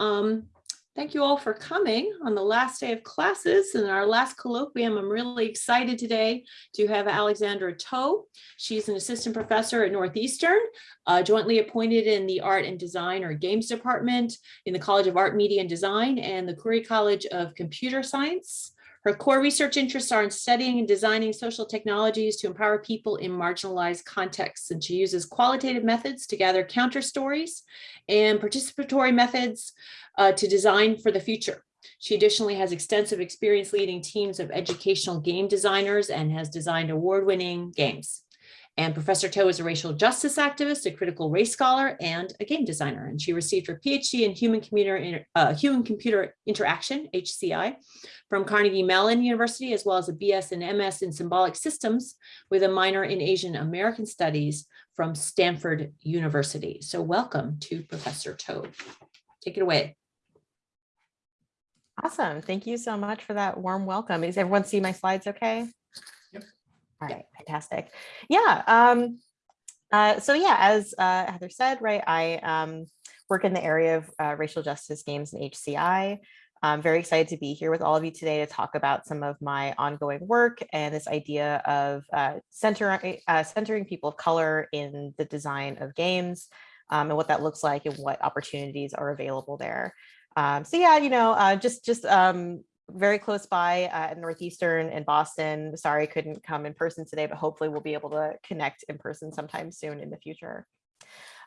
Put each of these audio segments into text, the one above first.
Um, thank you all for coming on the last day of classes and our last colloquium. I'm really excited today to have Alexandra To. She's an assistant professor at Northeastern, uh, jointly appointed in the Art and Design or Games Department in the College of Art, Media and Design and the Khoury College of Computer Science. Her core research interests are in studying and designing social technologies to empower people in marginalized contexts. And she uses qualitative methods to gather counter stories and participatory methods uh, to design for the future. She additionally has extensive experience leading teams of educational game designers and has designed award-winning games. And Professor To is a racial justice activist, a critical race scholar, and a game designer. And she received her PhD in human computer, uh, human computer interaction, HCI, from Carnegie Mellon University, as well as a BS and MS in symbolic systems with a minor in Asian American studies from Stanford University. So welcome to Professor To. Take it away. Awesome. Thank you so much for that warm welcome. Does everyone see my slides okay? All right, fantastic. Yeah. Um, uh, so yeah, as uh, Heather said, right, I um, work in the area of uh, racial justice games and HCI. I'm very excited to be here with all of you today to talk about some of my ongoing work and this idea of uh, center, uh, centering people of color in the design of games um, and what that looks like and what opportunities are available there. Um, so yeah, you know, uh, just just um, very close by uh, at Northeastern in Boston. Sorry, couldn't come in person today, but hopefully we'll be able to connect in person sometime soon in the future.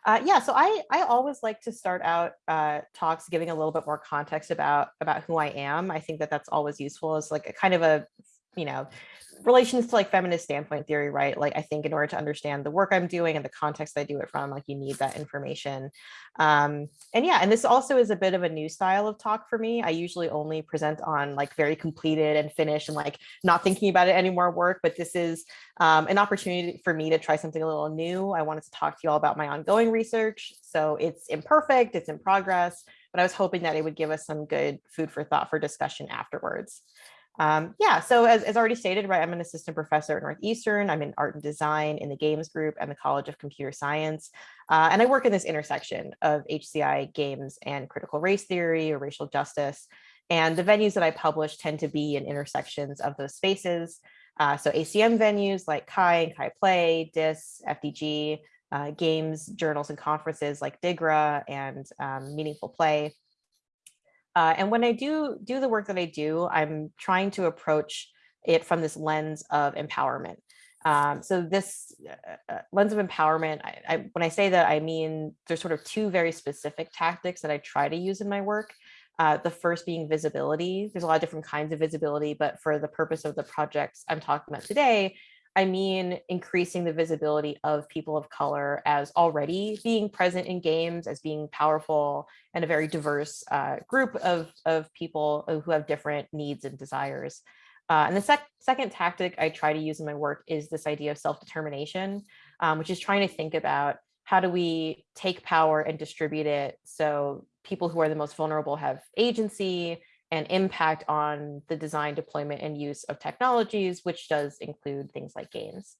Uh, yeah, so I, I always like to start out uh, talks giving a little bit more context about, about who I am. I think that that's always useful as like a kind of a, you know, relations to like feminist standpoint theory, right? Like I think in order to understand the work I'm doing and the context I do it from, like you need that information. Um, and yeah, and this also is a bit of a new style of talk for me. I usually only present on like very completed and finished and like not thinking about it anymore work, but this is um, an opportunity for me to try something a little new. I wanted to talk to you all about my ongoing research. So it's imperfect, it's in progress, but I was hoping that it would give us some good food for thought for discussion afterwards. Um, yeah, so as, as already stated, right, I'm an assistant professor at Northeastern. I'm in art and design in the games group and the College of Computer Science. Uh, and I work in this intersection of HCI games and critical race theory or racial justice. And the venues that I publish tend to be in intersections of those spaces. Uh, so ACM venues like CHI and CHI Play, DIS, FDG, uh, games, journals, and conferences like DIGRA and um, Meaningful Play. Uh, and when I do do the work that I do, I'm trying to approach it from this lens of empowerment. Um, so this uh, uh, lens of empowerment, I, I, when I say that, I mean there's sort of two very specific tactics that I try to use in my work. Uh, the first being visibility. There's a lot of different kinds of visibility, but for the purpose of the projects I'm talking about today, I mean increasing the visibility of people of color as already being present in games, as being powerful and a very diverse uh, group of, of people who have different needs and desires. Uh, and the sec second tactic I try to use in my work is this idea of self-determination, um, which is trying to think about how do we take power and distribute it so people who are the most vulnerable have agency, and impact on the design, deployment, and use of technologies, which does include things like games.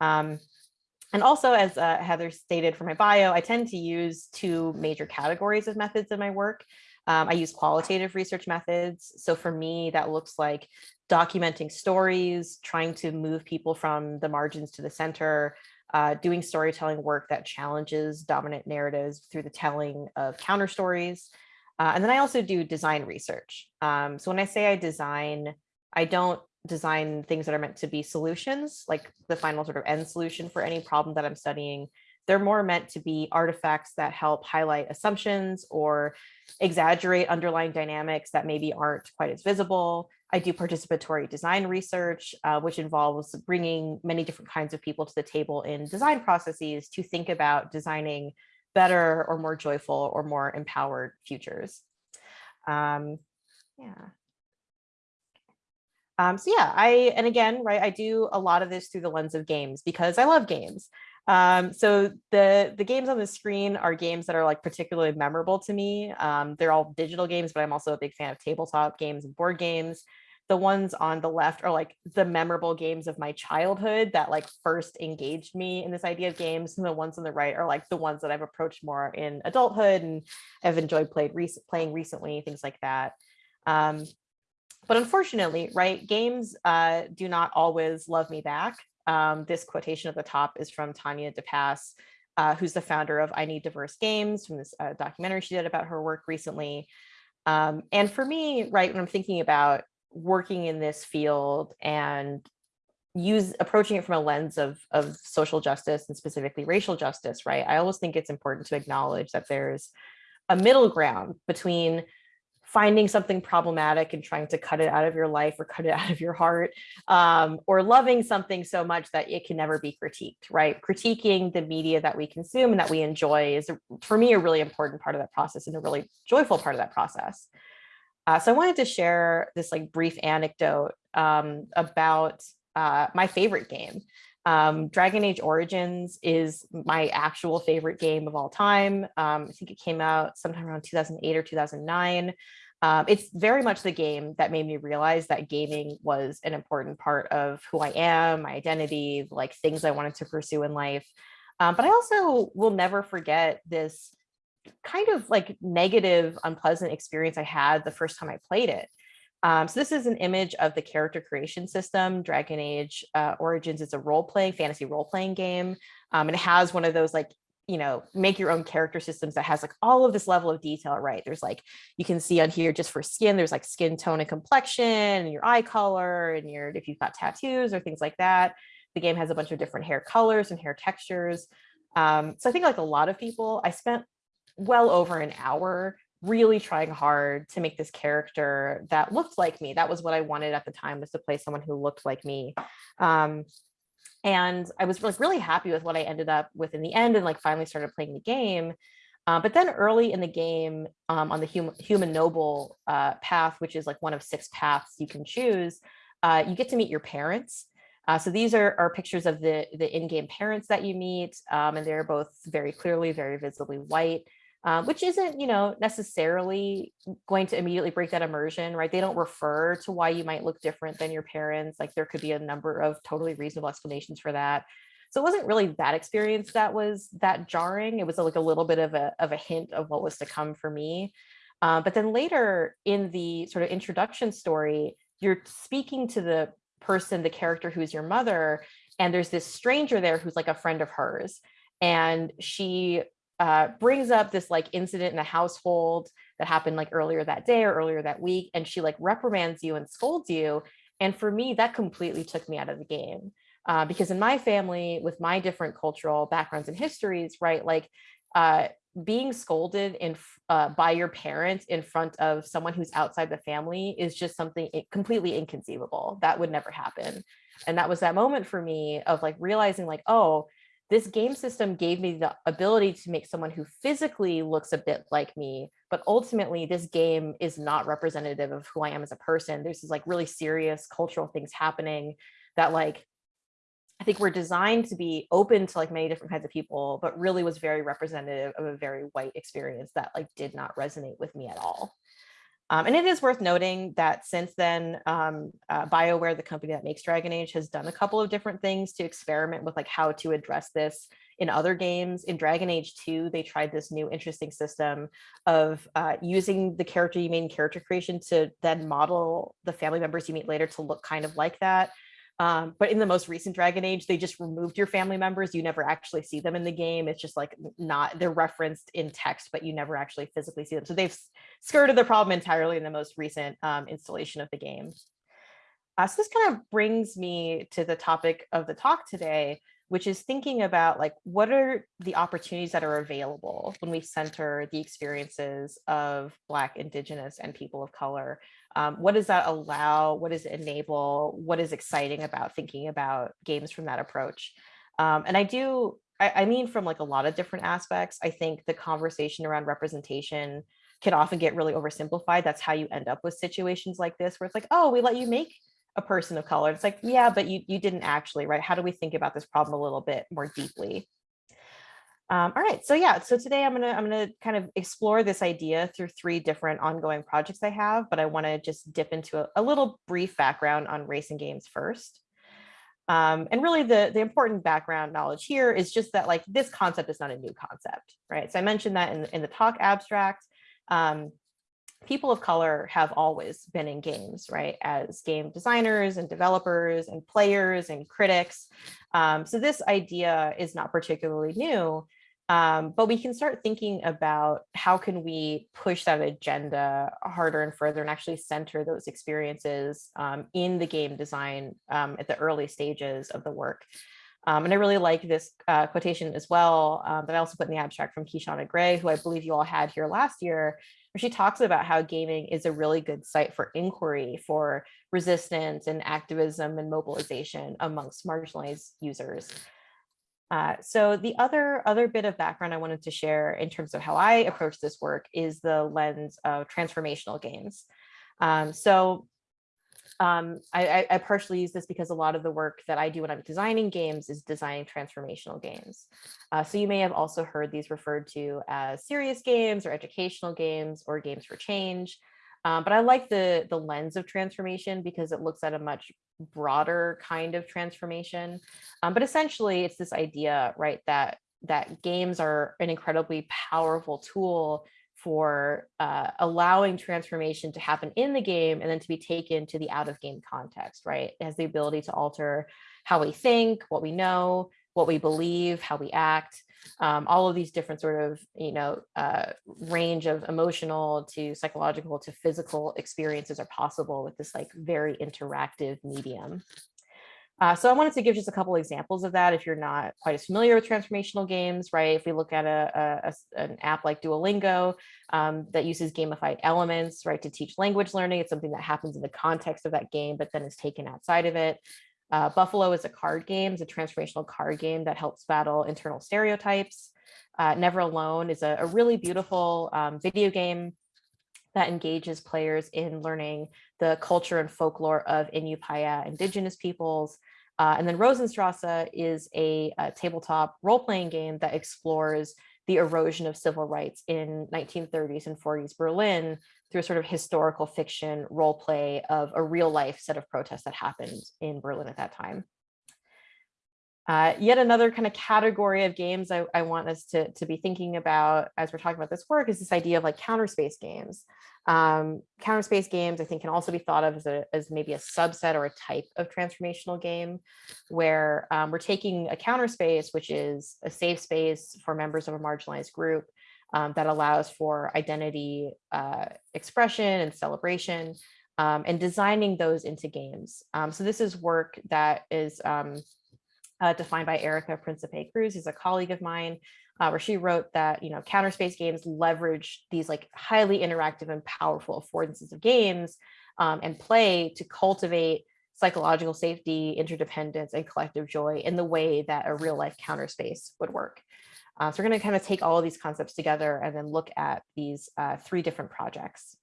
Um, and also, as uh, Heather stated for my bio, I tend to use two major categories of methods in my work. Um, I use qualitative research methods. So for me, that looks like documenting stories, trying to move people from the margins to the center, uh, doing storytelling work that challenges dominant narratives through the telling of counter stories, uh, and then I also do design research. Um, so when I say I design, I don't design things that are meant to be solutions, like the final sort of end solution for any problem that I'm studying. They're more meant to be artifacts that help highlight assumptions or exaggerate underlying dynamics that maybe aren't quite as visible. I do participatory design research, uh, which involves bringing many different kinds of people to the table in design processes to think about designing better or more joyful or more empowered futures. Um, yeah. Um, so yeah, I, and again, right, I do a lot of this through the lens of games because I love games. Um, so the, the games on the screen are games that are like particularly memorable to me. Um, they're all digital games, but I'm also a big fan of tabletop games and board games. The ones on the left are like the memorable games of my childhood that like first engaged me in this idea of games and the ones on the right are like the ones that I've approached more in adulthood and have enjoyed played playing recently things like that. Um, but unfortunately right games uh, do not always love me back. Um, this quotation at the top is from Tanya DePass uh, who's the founder of I Need Diverse Games from this uh, documentary she did about her work recently. Um, and for me, right, when I'm thinking about working in this field and use approaching it from a lens of, of social justice and specifically racial justice, right, I always think it's important to acknowledge that there's a middle ground between finding something problematic and trying to cut it out of your life or cut it out of your heart um, or loving something so much that it can never be critiqued right? Critiquing the media that we consume and that we enjoy is for me a really important part of that process and a really joyful part of that process uh, so i wanted to share this like brief anecdote um, about uh, my favorite game um, Dragon Age Origins is my actual favorite game of all time. Um, I think it came out sometime around 2008 or 2009. Um, it's very much the game that made me realize that gaming was an important part of who I am, my identity, like things I wanted to pursue in life. Um, but I also will never forget this kind of like negative, unpleasant experience I had the first time I played it. Um, so this is an image of the character creation system. Dragon Age uh, Origins It's a role-playing, fantasy role-playing game. Um, and it has one of those like, you know, make your own character systems that has like all of this level of detail, right? There's like, you can see on here just for skin, there's like skin tone and complexion and your eye color and your, if you've got tattoos or things like that. The game has a bunch of different hair colors and hair textures. Um, so I think like a lot of people, I spent well over an hour really trying hard to make this character that looked like me. That was what I wanted at the time was to play someone who looked like me. Um, and I was like really happy with what I ended up with in the end and like finally started playing the game. Uh, but then early in the game um, on the human, human noble uh, path, which is like one of six paths you can choose, uh, you get to meet your parents. Uh, so these are, are pictures of the, the in-game parents that you meet, um, and they're both very clearly, very visibly white um, which isn't, you know, necessarily going to immediately break that immersion, right? They don't refer to why you might look different than your parents. Like there could be a number of totally reasonable explanations for that. So it wasn't really that experience that was that jarring. It was like a little bit of a, of a hint of what was to come for me. Uh, but then later in the sort of introduction story, you're speaking to the person, the character who's your mother, and there's this stranger there who's like a friend of hers. And she uh, brings up this like incident in a household that happened like earlier that day or earlier that week and she like reprimands you and scolds you. And for me that completely took me out of the game uh, because in my family with my different cultural backgrounds and histories right like uh, being scolded in uh, by your parents in front of someone who's outside the family is just something completely inconceivable. That would never happen. And that was that moment for me of like realizing like oh this game system gave me the ability to make someone who physically looks a bit like me, but ultimately this game is not representative of who I am as a person. There's these like really serious cultural things happening that like, I think we're designed to be open to like many different kinds of people, but really was very representative of a very white experience that like did not resonate with me at all. Um, and it is worth noting that since then, um, uh, BioWare, the company that makes Dragon Age, has done a couple of different things to experiment with like how to address this in other games. In Dragon Age 2, they tried this new interesting system of uh, using the character you made in character creation to then model the family members you meet later to look kind of like that. Um, but in the most recent Dragon Age, they just removed your family members. You never actually see them in the game. It's just like not, they're referenced in text, but you never actually physically see them. So they've skirted the problem entirely in the most recent um, installation of the game. Uh, so this kind of brings me to the topic of the talk today, which is thinking about like what are the opportunities that are available when we center the experiences of Black, Indigenous, and people of color um, what does that allow? What does it enable? What is exciting about thinking about games from that approach? Um, and I do, I, I mean, from like a lot of different aspects, I think the conversation around representation can often get really oversimplified. That's how you end up with situations like this, where it's like, oh, we let you make a person of color. It's like, yeah, but you, you didn't actually, right? How do we think about this problem a little bit more deeply? Um, all right, so yeah, so today I'm gonna I'm gonna kind of explore this idea through three different ongoing projects I have, but I want to just dip into a, a, little brief background on racing games first. Um, and really the, the important background knowledge here is just that like this concept is not a new concept, right? So I mentioned that in, in the talk abstract, um, people of color have always been in games, right? As game designers and developers and players and critics. Um, so this idea is not particularly new, um, but we can start thinking about how can we push that agenda harder and further and actually center those experiences um, in the game design um, at the early stages of the work. Um, and I really like this uh, quotation as well um, that I also put in the abstract from Kishonna Gray, who I believe you all had here last year, where she talks about how gaming is a really good site for inquiry for resistance and activism and mobilization amongst marginalized users. Uh, so the other other bit of background I wanted to share in terms of how I approach this work is the lens of transformational games. Um, so um, I, I, partially use this because a lot of the work that I do when I'm designing games is designing transformational games. Uh, so you may have also heard these referred to as serious games or educational games or games for change. Um, but I like the, the lens of transformation because it looks at a much broader kind of transformation. Um, but essentially, it's this idea, right, that that games are an incredibly powerful tool for uh, allowing transformation to happen in the game and then to be taken to the out of game context, right? It has the ability to alter how we think, what we know, what we believe, how we act, um, all of these different sort of, you know, uh, range of emotional to psychological to physical experiences are possible with this like very interactive medium. Uh, so I wanted to give just a couple examples of that if you're not quite as familiar with transformational games, right? If we look at a, a, a an app like Duolingo um, that uses gamified elements, right, to teach language learning, it's something that happens in the context of that game, but then is taken outside of it. Uh, Buffalo is a card game, it's a transformational card game that helps battle internal stereotypes. Uh, Never Alone is a, a really beautiful um, video game that engages players in learning the culture and folklore of Inupiaq indigenous peoples. Uh, and then Rosenstrasse is a, a tabletop role-playing game that explores the erosion of civil rights in 1930s and 40s Berlin through a sort of historical fiction role play of a real life set of protests that happened in Berlin at that time. Uh, yet another kind of category of games I, I, want us to, to be thinking about as we're talking about this work is this idea of like counter space games. Um, counter space games, I think, can also be thought of as, a, as maybe a subset or a type of transformational game where um, we're taking a counter space, which is a safe space for members of a marginalized group um, that allows for identity uh, expression and celebration um, and designing those into games. Um, so this is work that is um, uh, defined by Erica Principe Cruz, who's a colleague of mine, uh, where she wrote that, you know, counter space games leverage these like highly interactive and powerful affordances of games um, and play to cultivate psychological safety, interdependence, and collective joy in the way that a real life counter space would work. Uh, so we're going to kind of take all of these concepts together and then look at these uh, three different projects.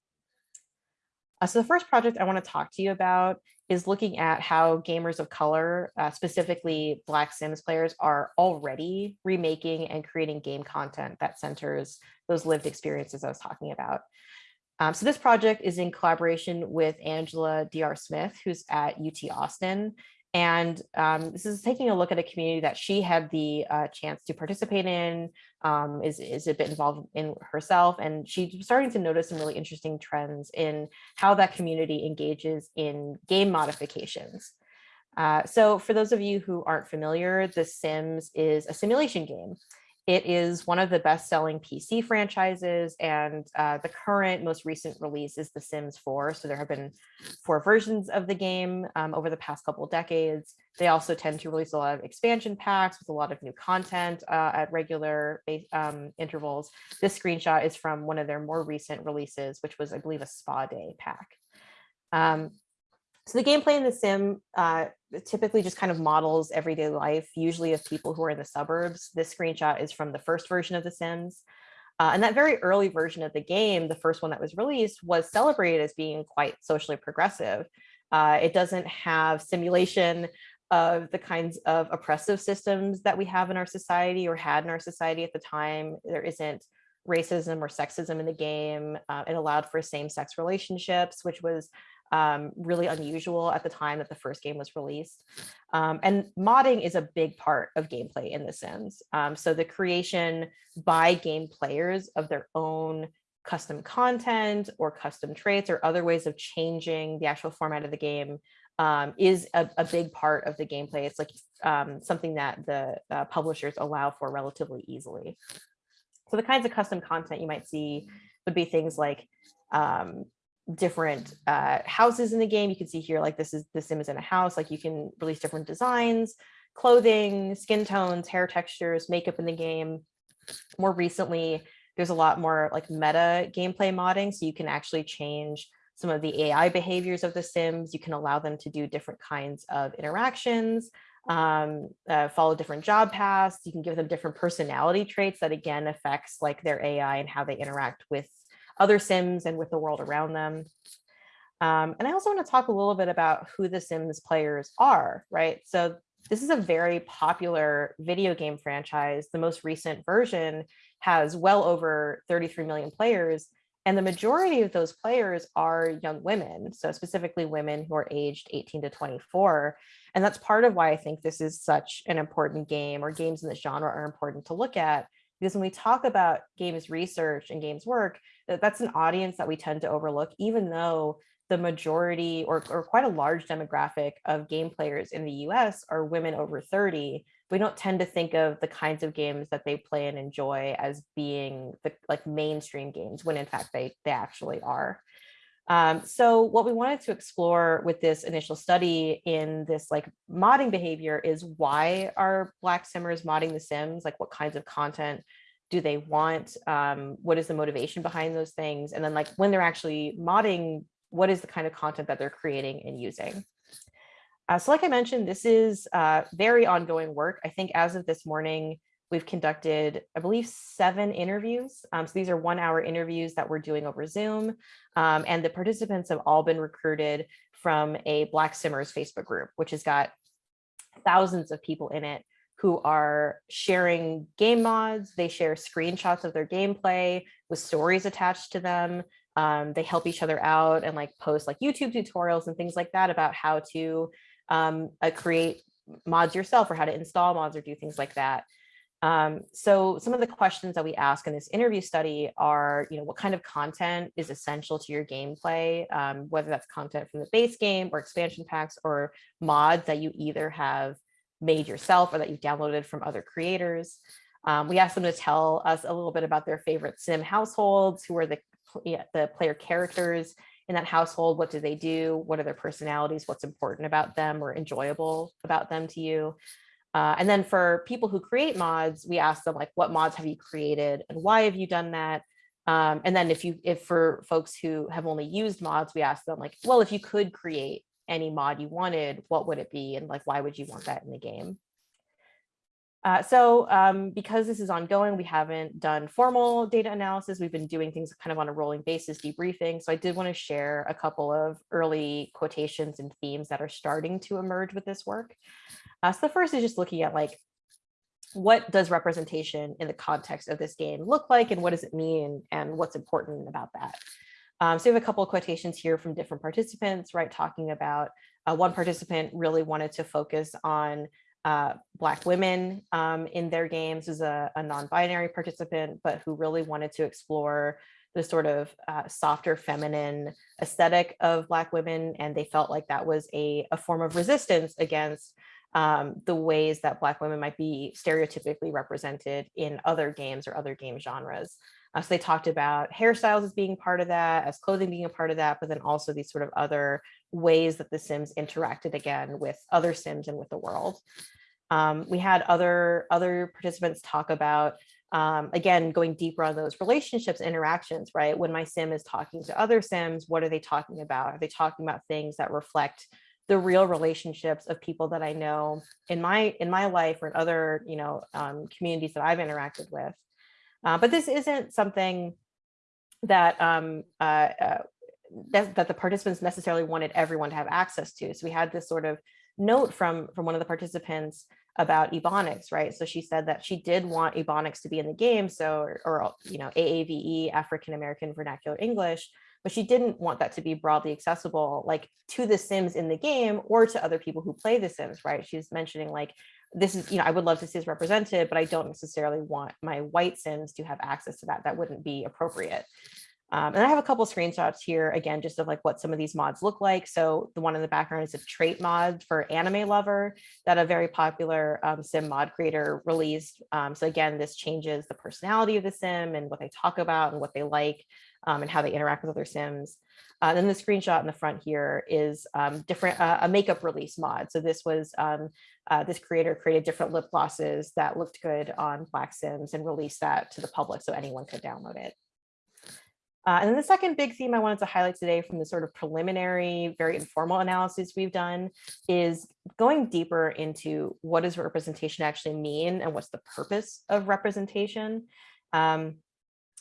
Uh, so the first project I want to talk to you about is looking at how gamers of color, uh, specifically Black Sims players, are already remaking and creating game content that centers those lived experiences I was talking about. Um, so this project is in collaboration with Angela D.R. Smith, who's at UT Austin, and um, this is taking a look at a community that she had the uh, chance to participate in, um, is, is a bit involved in herself. And she's starting to notice some really interesting trends in how that community engages in game modifications. Uh, so for those of you who aren't familiar, The Sims is a simulation game. It is one of the best-selling PC franchises, and uh, the current most recent release is The Sims 4. So there have been four versions of the game um, over the past couple of decades. They also tend to release a lot of expansion packs with a lot of new content uh, at regular um, intervals. This screenshot is from one of their more recent releases, which was, I believe, a spa day pack. Um, so the gameplay in the sim uh, typically just kind of models everyday life, usually of people who are in the suburbs. This screenshot is from the first version of The Sims. Uh, and that very early version of the game, the first one that was released, was celebrated as being quite socially progressive. Uh, it doesn't have simulation of the kinds of oppressive systems that we have in our society or had in our society at the time. There isn't racism or sexism in the game. Uh, it allowed for same-sex relationships, which was um, really unusual at the time that the first game was released. Um, and modding is a big part of gameplay in The Sims. Um, so the creation by game players of their own custom content or custom traits or other ways of changing the actual format of the game um, is a, a, big part of the gameplay. It's like um, something that the uh, publishers allow for relatively easily. So the kinds of custom content you might see would be things like um, different uh, houses in the game. You can see here, like this is the sim is in a house, like you can release different designs, clothing, skin tones, hair textures, makeup in the game. More recently, there's a lot more like meta gameplay modding. So you can actually change some of the AI behaviors of the Sims. You can allow them to do different kinds of interactions, um, uh, follow different job paths. You can give them different personality traits that again affects like their AI and how they interact with other Sims and with the world around them. Um, and I also want to talk a little bit about who the Sims players are, right? So this is a very popular video game franchise. The most recent version has well over 33 million players. And the majority of those players are young women, so specifically women who are aged 18 to 24. And that's part of why I think this is such an important game or games in this genre are important to look at. Because when we talk about games research and games work, that's an audience that we tend to overlook, even though the majority or, or quite a large demographic of game players in the US are women over 30 we don't tend to think of the kinds of games that they play and enjoy as being the like mainstream games when in fact they they actually are um, so what we wanted to explore with this initial study in this like modding behavior is why are black simmers modding the sims? Like what kinds of content do they want? Um, what is the motivation behind those things? And then like when they're actually modding what is the kind of content that they're creating and using? Uh, so like I mentioned, this is uh, very ongoing work. I think as of this morning, we've conducted, I believe, seven interviews. Um, so these are one hour interviews that we're doing over Zoom. Um, and the participants have all been recruited from a Black Simmers Facebook group, which has got thousands of people in it who are sharing game mods. They share screenshots of their gameplay with stories attached to them. Um, they help each other out and like post like YouTube tutorials and things like that about how to um, uh, create mods yourself or how to install mods or do things like that. Um, so some of the questions that we ask in this interview study are, you know, what kind of content is essential to your gameplay, um, whether that's content from the base game or expansion packs or mods that you either have made yourself or that you've downloaded from other creators. Um, we asked them to tell us a little bit about their favorite sim households, who are the, the player characters in that household what do they do what are their personalities what's important about them or enjoyable about them to you uh, and then for people who create mods we ask them like what mods have you created and why have you done that um, and then if you if for folks who have only used mods we ask them like well if you could create any mod you wanted what would it be and like why would you want that in the game uh, so um, because this is ongoing, we haven't done formal data analysis. We've been doing things kind of on a rolling basis, debriefing. So I did want to share a couple of early quotations and themes that are starting to emerge with this work. Uh, so the first is just looking at like, what does representation in the context of this game look like and what does it mean and what's important about that? Um, so we have a couple of quotations here from different participants, right, talking about uh, one participant really wanted to focus on uh, Black women um, in their games as a, a non-binary participant, but who really wanted to explore the sort of uh, softer feminine aesthetic of Black women. And they felt like that was a, a form of resistance against um, the ways that Black women might be stereotypically represented in other games or other game genres. Uh, so they talked about hairstyles as being part of that, as clothing being a part of that, but then also these sort of other ways that the Sims interacted again with other Sims and with the world. Um, we had other other participants talk about um, again going deeper on those relationships interactions right when my sim is talking to other sims what are they talking about are they talking about things that reflect the real relationships of people that i know in my in my life or in other you know um, communities that i've interacted with. Uh, but this isn't something that um, uh, uh, that, that the participants necessarily wanted everyone to have access to. So we had this sort of note from from one of the participants about Ebonics, right? So she said that she did want Ebonics to be in the game, so or, or you know AAVE, African American Vernacular English, but she didn't want that to be broadly accessible, like to the Sims in the game or to other people who play the Sims, right? She's mentioning like this is, you know, I would love to see this represented, but I don't necessarily want my white Sims to have access to that. That wouldn't be appropriate. Um, and I have a couple screenshots here, again, just of like what some of these mods look like. So the one in the background is a trait mod for Anime Lover that a very popular um, sim mod creator released. Um, so again, this changes the personality of the sim and what they talk about and what they like um, and how they interact with other sims. Uh, then the screenshot in the front here is um, different uh, a makeup release mod. So this was um, uh, this creator created different lip glosses that looked good on Black Sims and released that to the public so anyone could download it. Uh, and then the second big theme I wanted to highlight today from the sort of preliminary, very informal analysis we've done is going deeper into what does representation actually mean and what's the purpose of representation. Um,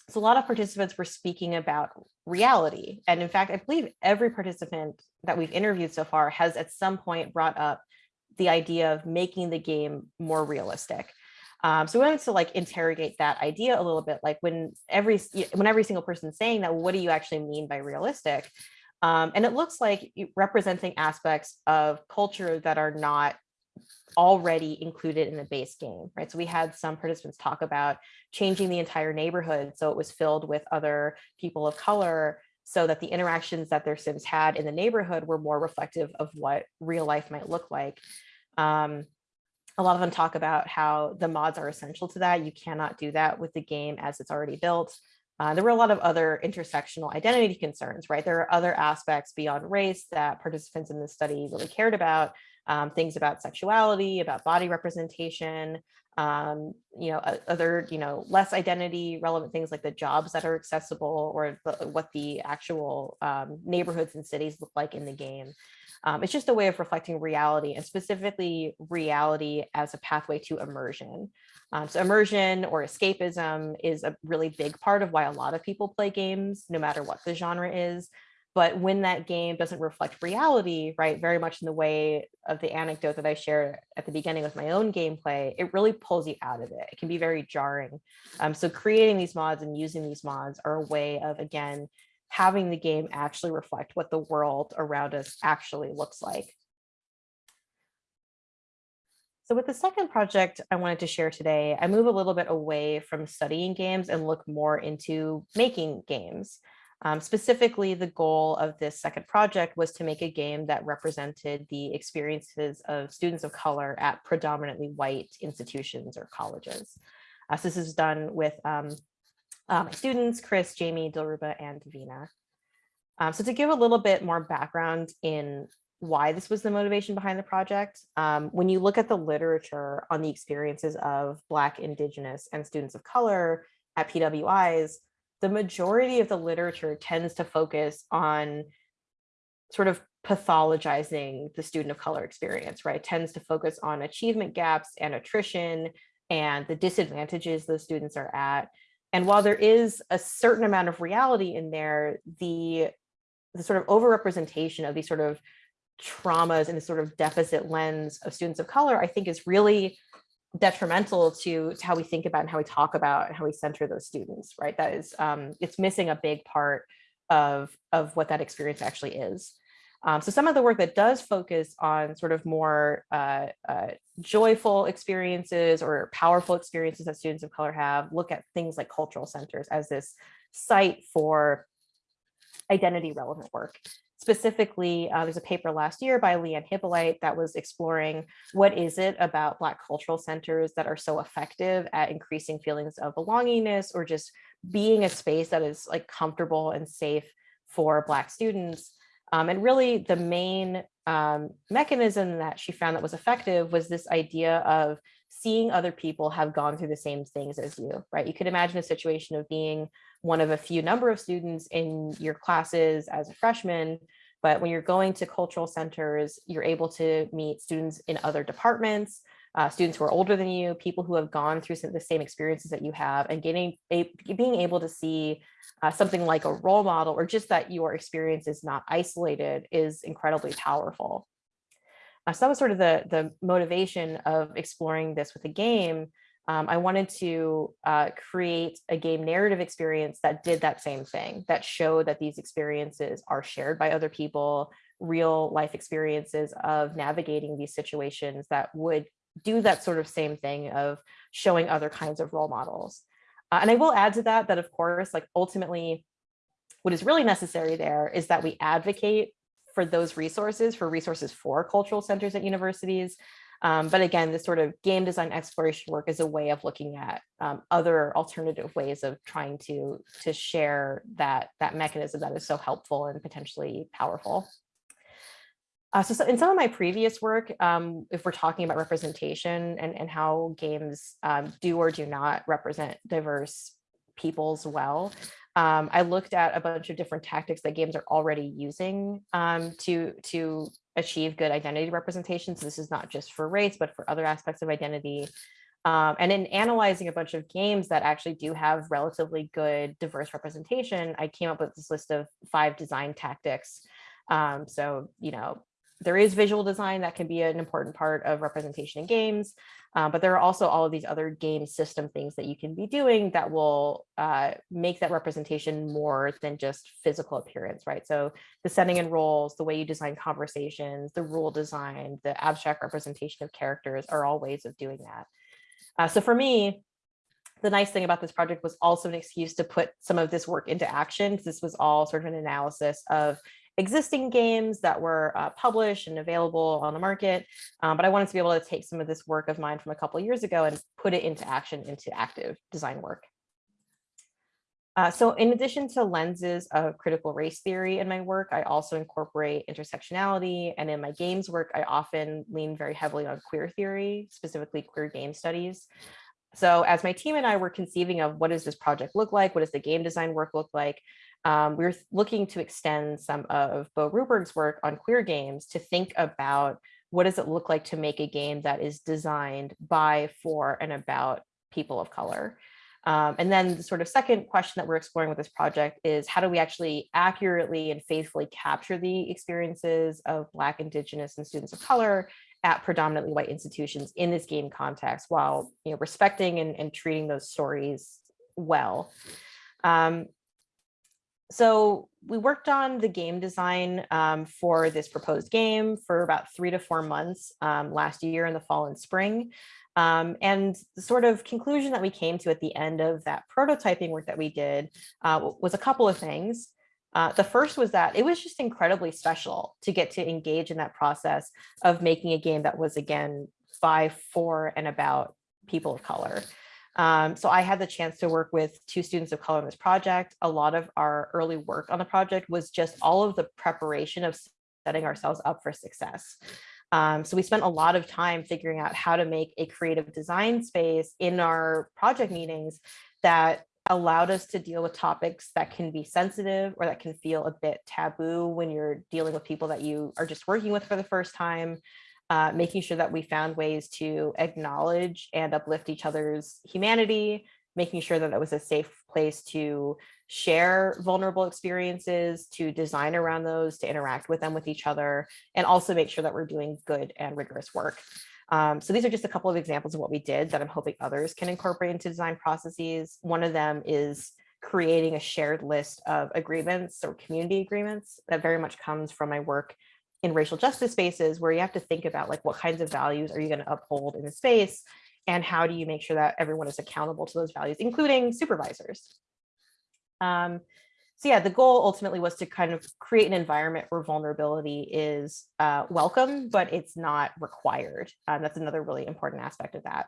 so a lot of participants were speaking about reality. And in fact, I believe every participant that we've interviewed so far has at some point brought up the idea of making the game more realistic. Um, so we wanted to like interrogate that idea a little bit, like when every when every single person saying that, what do you actually mean by realistic? Um, and it looks like representing aspects of culture that are not already included in the base game, right? So we had some participants talk about changing the entire neighborhood so it was filled with other people of color so that the interactions that their Sims had in the neighborhood were more reflective of what real life might look like. Um, a lot of them talk about how the mods are essential to that. You cannot do that with the game as it's already built. Uh, there were a lot of other intersectional identity concerns, right? There are other aspects beyond race that participants in this study really cared about, um, things about sexuality, about body representation, um, you know, other, you know, less identity relevant things like the jobs that are accessible or the, what the actual um, neighborhoods and cities look like in the game. Um, it's just a way of reflecting reality and specifically reality as a pathway to immersion. Um, so immersion or escapism is a really big part of why a lot of people play games, no matter what the genre is. But when that game doesn't reflect reality, right, very much in the way of the anecdote that I shared at the beginning with my own gameplay, it really pulls you out of it. It can be very jarring. Um, so creating these mods and using these mods are a way of, again, having the game actually reflect what the world around us actually looks like. So with the second project I wanted to share today, I move a little bit away from studying games and look more into making games. Um, specifically, the goal of this second project was to make a game that represented the experiences of students of color at predominantly white institutions or colleges. Uh, so this is done with um, uh, my students, Chris, Jamie, Dilruba, and Davina. Um, so to give a little bit more background in why this was the motivation behind the project, um, when you look at the literature on the experiences of Black, Indigenous, and students of color at PWIs, the majority of the literature tends to focus on sort of pathologizing the student of color experience, right? Tends to focus on achievement gaps and attrition and the disadvantages those students are at and while there is a certain amount of reality in there, the, the sort of overrepresentation of these sort of traumas and the sort of deficit lens of students of color, I think is really detrimental to, to how we think about and how we talk about and how we center those students, right? That is, um, it's missing a big part of, of what that experience actually is. Um, so some of the work that does focus on sort of more uh, uh, joyful experiences or powerful experiences that students of color have, look at things like cultural centers as this site for identity relevant work. Specifically, uh, there's a paper last year by Liane Hypolite that was exploring what is it about Black cultural centers that are so effective at increasing feelings of belongingness or just being a space that is like comfortable and safe for Black students. Um, and really the main um, mechanism that she found that was effective was this idea of seeing other people have gone through the same things as you, right? You could imagine a situation of being one of a few number of students in your classes as a freshman, but when you're going to cultural centers, you're able to meet students in other departments, uh, students who are older than you, people who have gone through some of the same experiences that you have and getting a, being able to see uh, something like a role model or just that your experience is not isolated is incredibly powerful. Uh, so that was sort of the, the motivation of exploring this with a game. Um, I wanted to uh, create a game narrative experience that did that same thing, that showed that these experiences are shared by other people, real life experiences of navigating these situations that would do that sort of same thing of showing other kinds of role models. Uh, and I will add to that, that of course, like ultimately, what is really necessary there is that we advocate for those resources, for resources for cultural centers at universities. Um, but again, this sort of game design exploration work is a way of looking at um, other alternative ways of trying to, to share that, that mechanism that is so helpful and potentially powerful. Uh, so, so, in some of my previous work, um, if we're talking about representation and, and how games um, do or do not represent diverse peoples well, um, I looked at a bunch of different tactics that games are already using um, to, to achieve good identity representation. So this is not just for race, but for other aspects of identity. Um, and in analyzing a bunch of games that actually do have relatively good diverse representation, I came up with this list of five design tactics. Um, so, you know, there is visual design that can be an important part of representation in games, um, but there are also all of these other game system things that you can be doing that will uh, make that representation more than just physical appearance, right? So the setting and roles, the way you design conversations, the rule design, the abstract representation of characters are all ways of doing that. Uh, so for me, the nice thing about this project was also an excuse to put some of this work into action. This was all sort of an analysis of existing games that were uh, published and available on the market. Um, but I wanted to be able to take some of this work of mine from a couple years ago and put it into action into active design work. Uh, so in addition to lenses of critical race theory in my work, I also incorporate intersectionality. And in my games work, I often lean very heavily on queer theory, specifically queer game studies. So as my team and I were conceiving of what does this project look like? What does the game design work look like? Um, we're looking to extend some of Bo Ruberg's work on queer games to think about what does it look like to make a game that is designed by, for, and about people of color. Um, and then the sort of second question that we're exploring with this project is how do we actually accurately and faithfully capture the experiences of Black, Indigenous, and students of color at predominantly white institutions in this game context while you know, respecting and, and treating those stories well. Um, so we worked on the game design um, for this proposed game for about three to four months um, last year in the fall and spring. Um, and the sort of conclusion that we came to at the end of that prototyping work that we did uh, was a couple of things. Uh, the first was that it was just incredibly special to get to engage in that process of making a game that was again by, for, and about people of color. Um, so I had the chance to work with two students of color on this project. A lot of our early work on the project was just all of the preparation of setting ourselves up for success. Um, so we spent a lot of time figuring out how to make a creative design space in our project meetings that allowed us to deal with topics that can be sensitive or that can feel a bit taboo when you're dealing with people that you are just working with for the first time uh, making sure that we found ways to acknowledge and uplift each other's humanity, making sure that it was a safe place to share vulnerable experiences, to design around those, to interact with them with each other, and also make sure that we're doing good and rigorous work. Um, so these are just a couple of examples of what we did that I'm hoping others can incorporate into design processes. One of them is creating a shared list of agreements or community agreements that very much comes from my work in racial justice spaces where you have to think about like what kinds of values are you going to uphold in the space and how do you make sure that everyone is accountable to those values, including supervisors. Um, so yeah, the goal ultimately was to kind of create an environment where vulnerability is uh, welcome, but it's not required. Um, that's another really important aspect of that.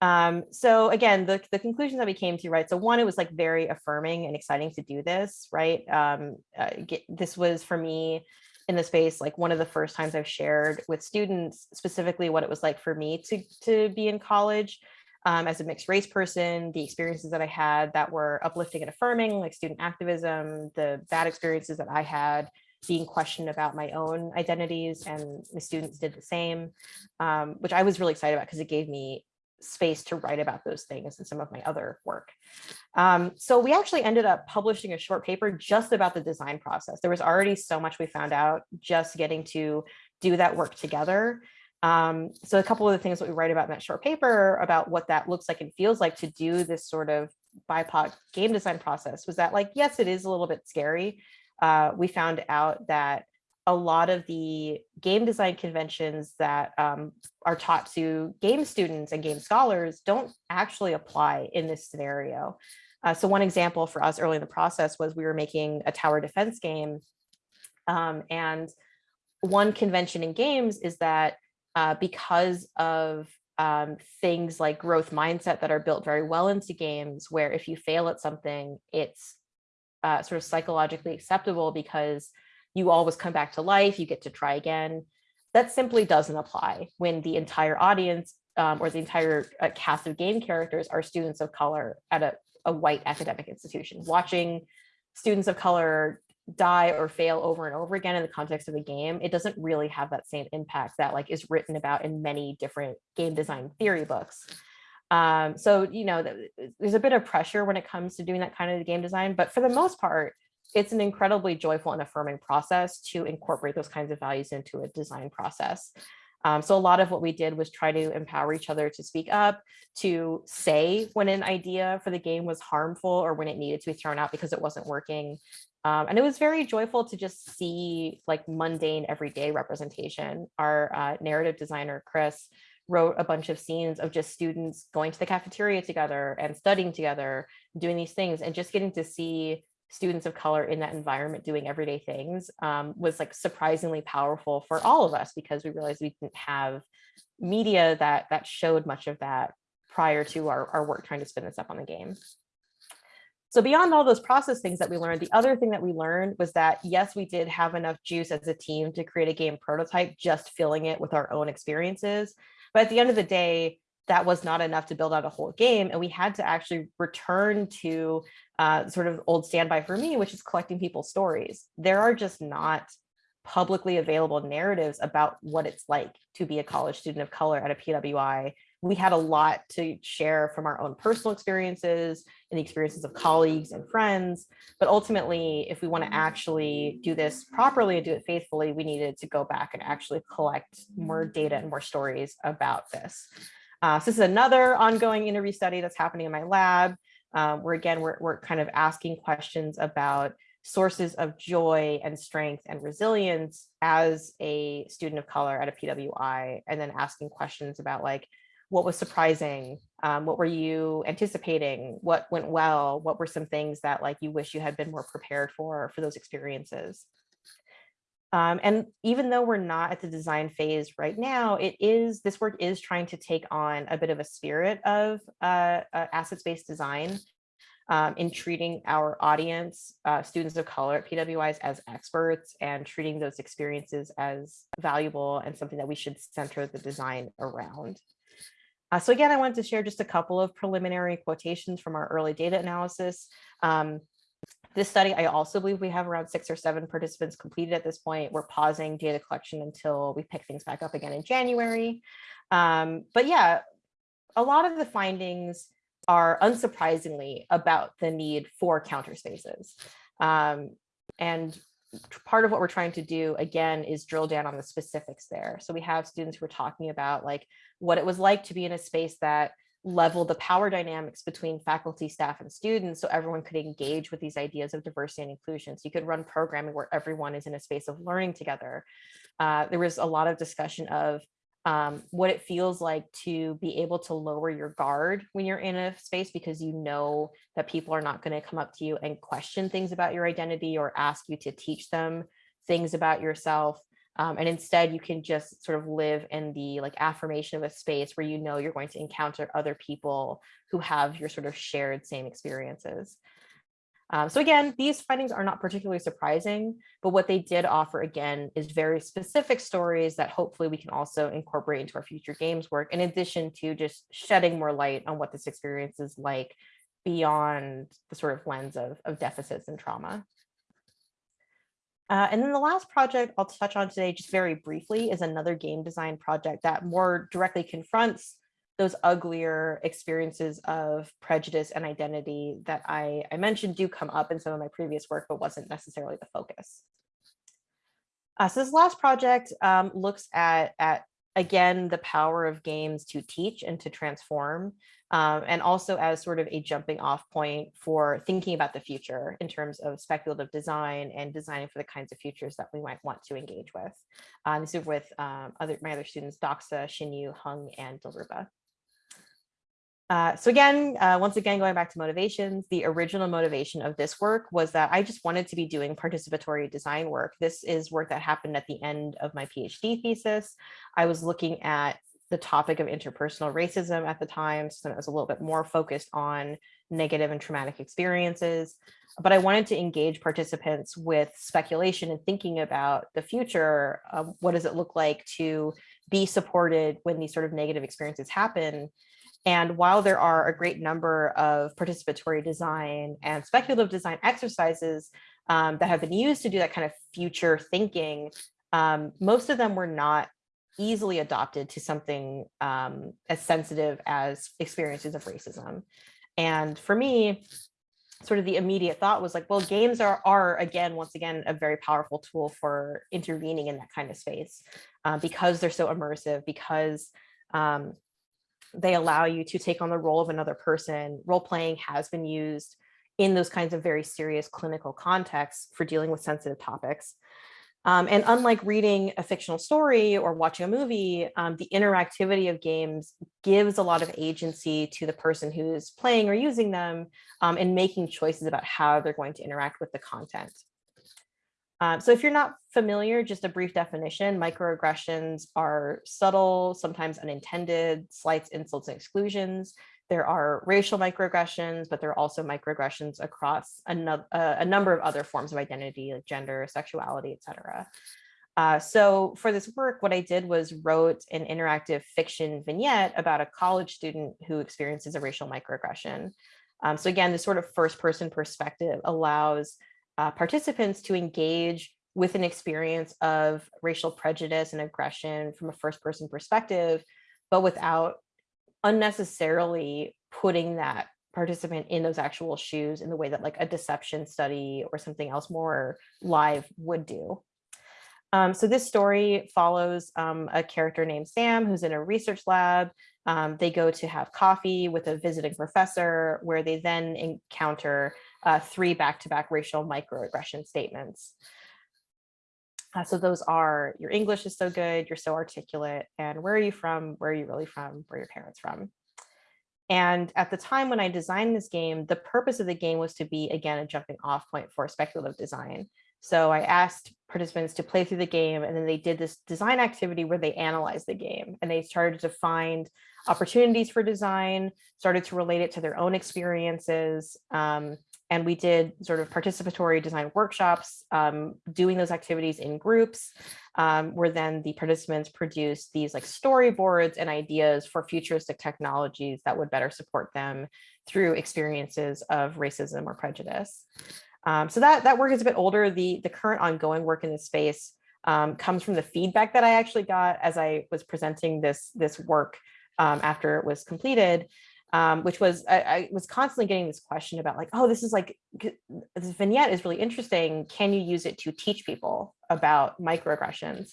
Um, so again, the, the conclusion that we came to, right? So one, it was like very affirming and exciting to do this, right? Um, uh, get, this was for me in the space, like one of the first times I've shared with students specifically what it was like for me to, to be in college um, as a mixed race person, the experiences that I had that were uplifting and affirming, like student activism, the bad experiences that I had being questioned about my own identities and the students did the same, um, which I was really excited about because it gave me space to write about those things in some of my other work. Um, so we actually ended up publishing a short paper just about the design process. There was already so much we found out just getting to do that work together. Um, so a couple of the things that we write about in that short paper about what that looks like and feels like to do this sort of BIPOC game design process was that like, yes, it is a little bit scary. Uh, we found out that a lot of the game design conventions that um, are taught to game students and game scholars don't actually apply in this scenario. Uh, so one example for us early in the process was we were making a tower defense game. Um, and one convention in games is that uh, because of um, things like growth mindset that are built very well into games, where if you fail at something, it's uh, sort of psychologically acceptable because you always come back to life, you get to try again. That simply doesn't apply when the entire audience um, or the entire uh, cast of game characters are students of color at a, a white academic institution. Watching students of color die or fail over and over again in the context of a game, it doesn't really have that same impact that like is written about in many different game design theory books. Um, so, you know, there's a bit of pressure when it comes to doing that kind of game design, but for the most part, it's an incredibly joyful and affirming process to incorporate those kinds of values into a design process. Um, so a lot of what we did was try to empower each other to speak up, to say when an idea for the game was harmful or when it needed to be thrown out because it wasn't working. Um, and it was very joyful to just see like mundane everyday representation. Our uh, narrative designer, Chris, wrote a bunch of scenes of just students going to the cafeteria together and studying together, doing these things and just getting to see students of color in that environment doing everyday things um, was like surprisingly powerful for all of us because we realized we didn't have media that that showed much of that prior to our, our work trying to spin this up on the game. So beyond all those process things that we learned, the other thing that we learned was that, yes, we did have enough juice as a team to create a game prototype, just filling it with our own experiences. But at the end of the day, that was not enough to build out a whole game. And we had to actually return to uh, sort of old standby for me, which is collecting people's stories. There are just not publicly available narratives about what it's like to be a college student of color at a PWI. We had a lot to share from our own personal experiences and the experiences of colleagues and friends. But ultimately, if we want to actually do this properly and do it faithfully, we needed to go back and actually collect more data and more stories about this. Uh, so this is another ongoing interview study that's happening in my lab, uh, where again, we're, we're kind of asking questions about sources of joy and strength and resilience as a student of color at a PWI, and then asking questions about like, what was surprising? Um, what were you anticipating? What went well? What were some things that like you wish you had been more prepared for, for those experiences? Um, and even though we're not at the design phase right now, it is this work is trying to take on a bit of a spirit of uh, uh, assets-based design um, in treating our audience, uh, students of color at PWIs as experts and treating those experiences as valuable and something that we should center the design around. Uh, so again, I wanted to share just a couple of preliminary quotations from our early data analysis. Um, this study, I also believe we have around six or seven participants completed at this point. We're pausing data collection until we pick things back up again in January. Um, but yeah, a lot of the findings are unsurprisingly about the need for counter spaces. Um, and part of what we're trying to do again is drill down on the specifics there. So we have students who are talking about like what it was like to be in a space that level the power dynamics between faculty, staff, and students so everyone could engage with these ideas of diversity and inclusion. So you could run programming where everyone is in a space of learning together. Uh, there was a lot of discussion of um, what it feels like to be able to lower your guard when you're in a space because you know that people are not going to come up to you and question things about your identity or ask you to teach them things about yourself. Um, and instead you can just sort of live in the like affirmation of a space where you know you're going to encounter other people who have your sort of shared same experiences. Um, so again, these findings are not particularly surprising, but what they did offer again is very specific stories that hopefully we can also incorporate into our future games work, in addition to just shedding more light on what this experience is like beyond the sort of lens of, of deficits and trauma. Uh, and then the last project I'll touch on today just very briefly is another game design project that more directly confronts those uglier experiences of prejudice and identity that I, I mentioned do come up in some of my previous work, but wasn't necessarily the focus. Uh, so this last project um, looks at, at, again, the power of games to teach and to transform, um, and also as sort of a jumping off point for thinking about the future in terms of speculative design and designing for the kinds of futures that we might want to engage with. Uh, this is with um, other my other students, Doxa, Xinyu, Hung, and Dilruba. Uh, so again, uh, once again, going back to motivations, the original motivation of this work was that I just wanted to be doing participatory design work. This is work that happened at the end of my PhD thesis. I was looking at the topic of interpersonal racism at the time, so it was a little bit more focused on negative and traumatic experiences. But I wanted to engage participants with speculation and thinking about the future. what does it look like to be supported when these sort of negative experiences happen? And while there are a great number of participatory design and speculative design exercises um, that have been used to do that kind of future thinking, um, most of them were not easily adopted to something um, as sensitive as experiences of racism. And for me, sort of the immediate thought was like, well, games are, are again, once again, a very powerful tool for intervening in that kind of space uh, because they're so immersive, because um, they allow you to take on the role of another person. Role playing has been used in those kinds of very serious clinical contexts for dealing with sensitive topics. Um, and unlike reading a fictional story or watching a movie, um, the interactivity of games gives a lot of agency to the person who's playing or using them um, and making choices about how they're going to interact with the content. Um, so if you're not familiar, just a brief definition, microaggressions are subtle, sometimes unintended, slights, insults, and exclusions. There are racial microaggressions, but there are also microaggressions across a, a number of other forms of identity, like gender, sexuality, etc. Uh, so for this work, what I did was wrote an interactive fiction vignette about a college student who experiences a racial microaggression. Um, so again, this sort of first person perspective allows uh, participants to engage with an experience of racial prejudice and aggression from a first person perspective, but without unnecessarily putting that participant in those actual shoes in the way that like a deception study or something else more live would do. Um, so this story follows um, a character named Sam who's in a research lab. Um, they go to have coffee with a visiting professor where they then encounter uh, three back-to-back -back racial microaggression statements. Uh, so those are your English is so good, you're so articulate, and where are you from, where are you really from, where are your parents from? And at the time when I designed this game, the purpose of the game was to be, again, a jumping off point for speculative design. So I asked participants to play through the game and then they did this design activity where they analyzed the game and they started to find opportunities for design, started to relate it to their own experiences, um, and we did sort of participatory design workshops, um, doing those activities in groups, um, where then the participants produced these like storyboards and ideas for futuristic technologies that would better support them through experiences of racism or prejudice. Um, so that, that work is a bit older. The, the current ongoing work in this space um, comes from the feedback that I actually got as I was presenting this, this work um, after it was completed um, which was I, I, was constantly getting this question about like, oh, this is like this vignette is really interesting. Can you use it to teach people about microaggressions?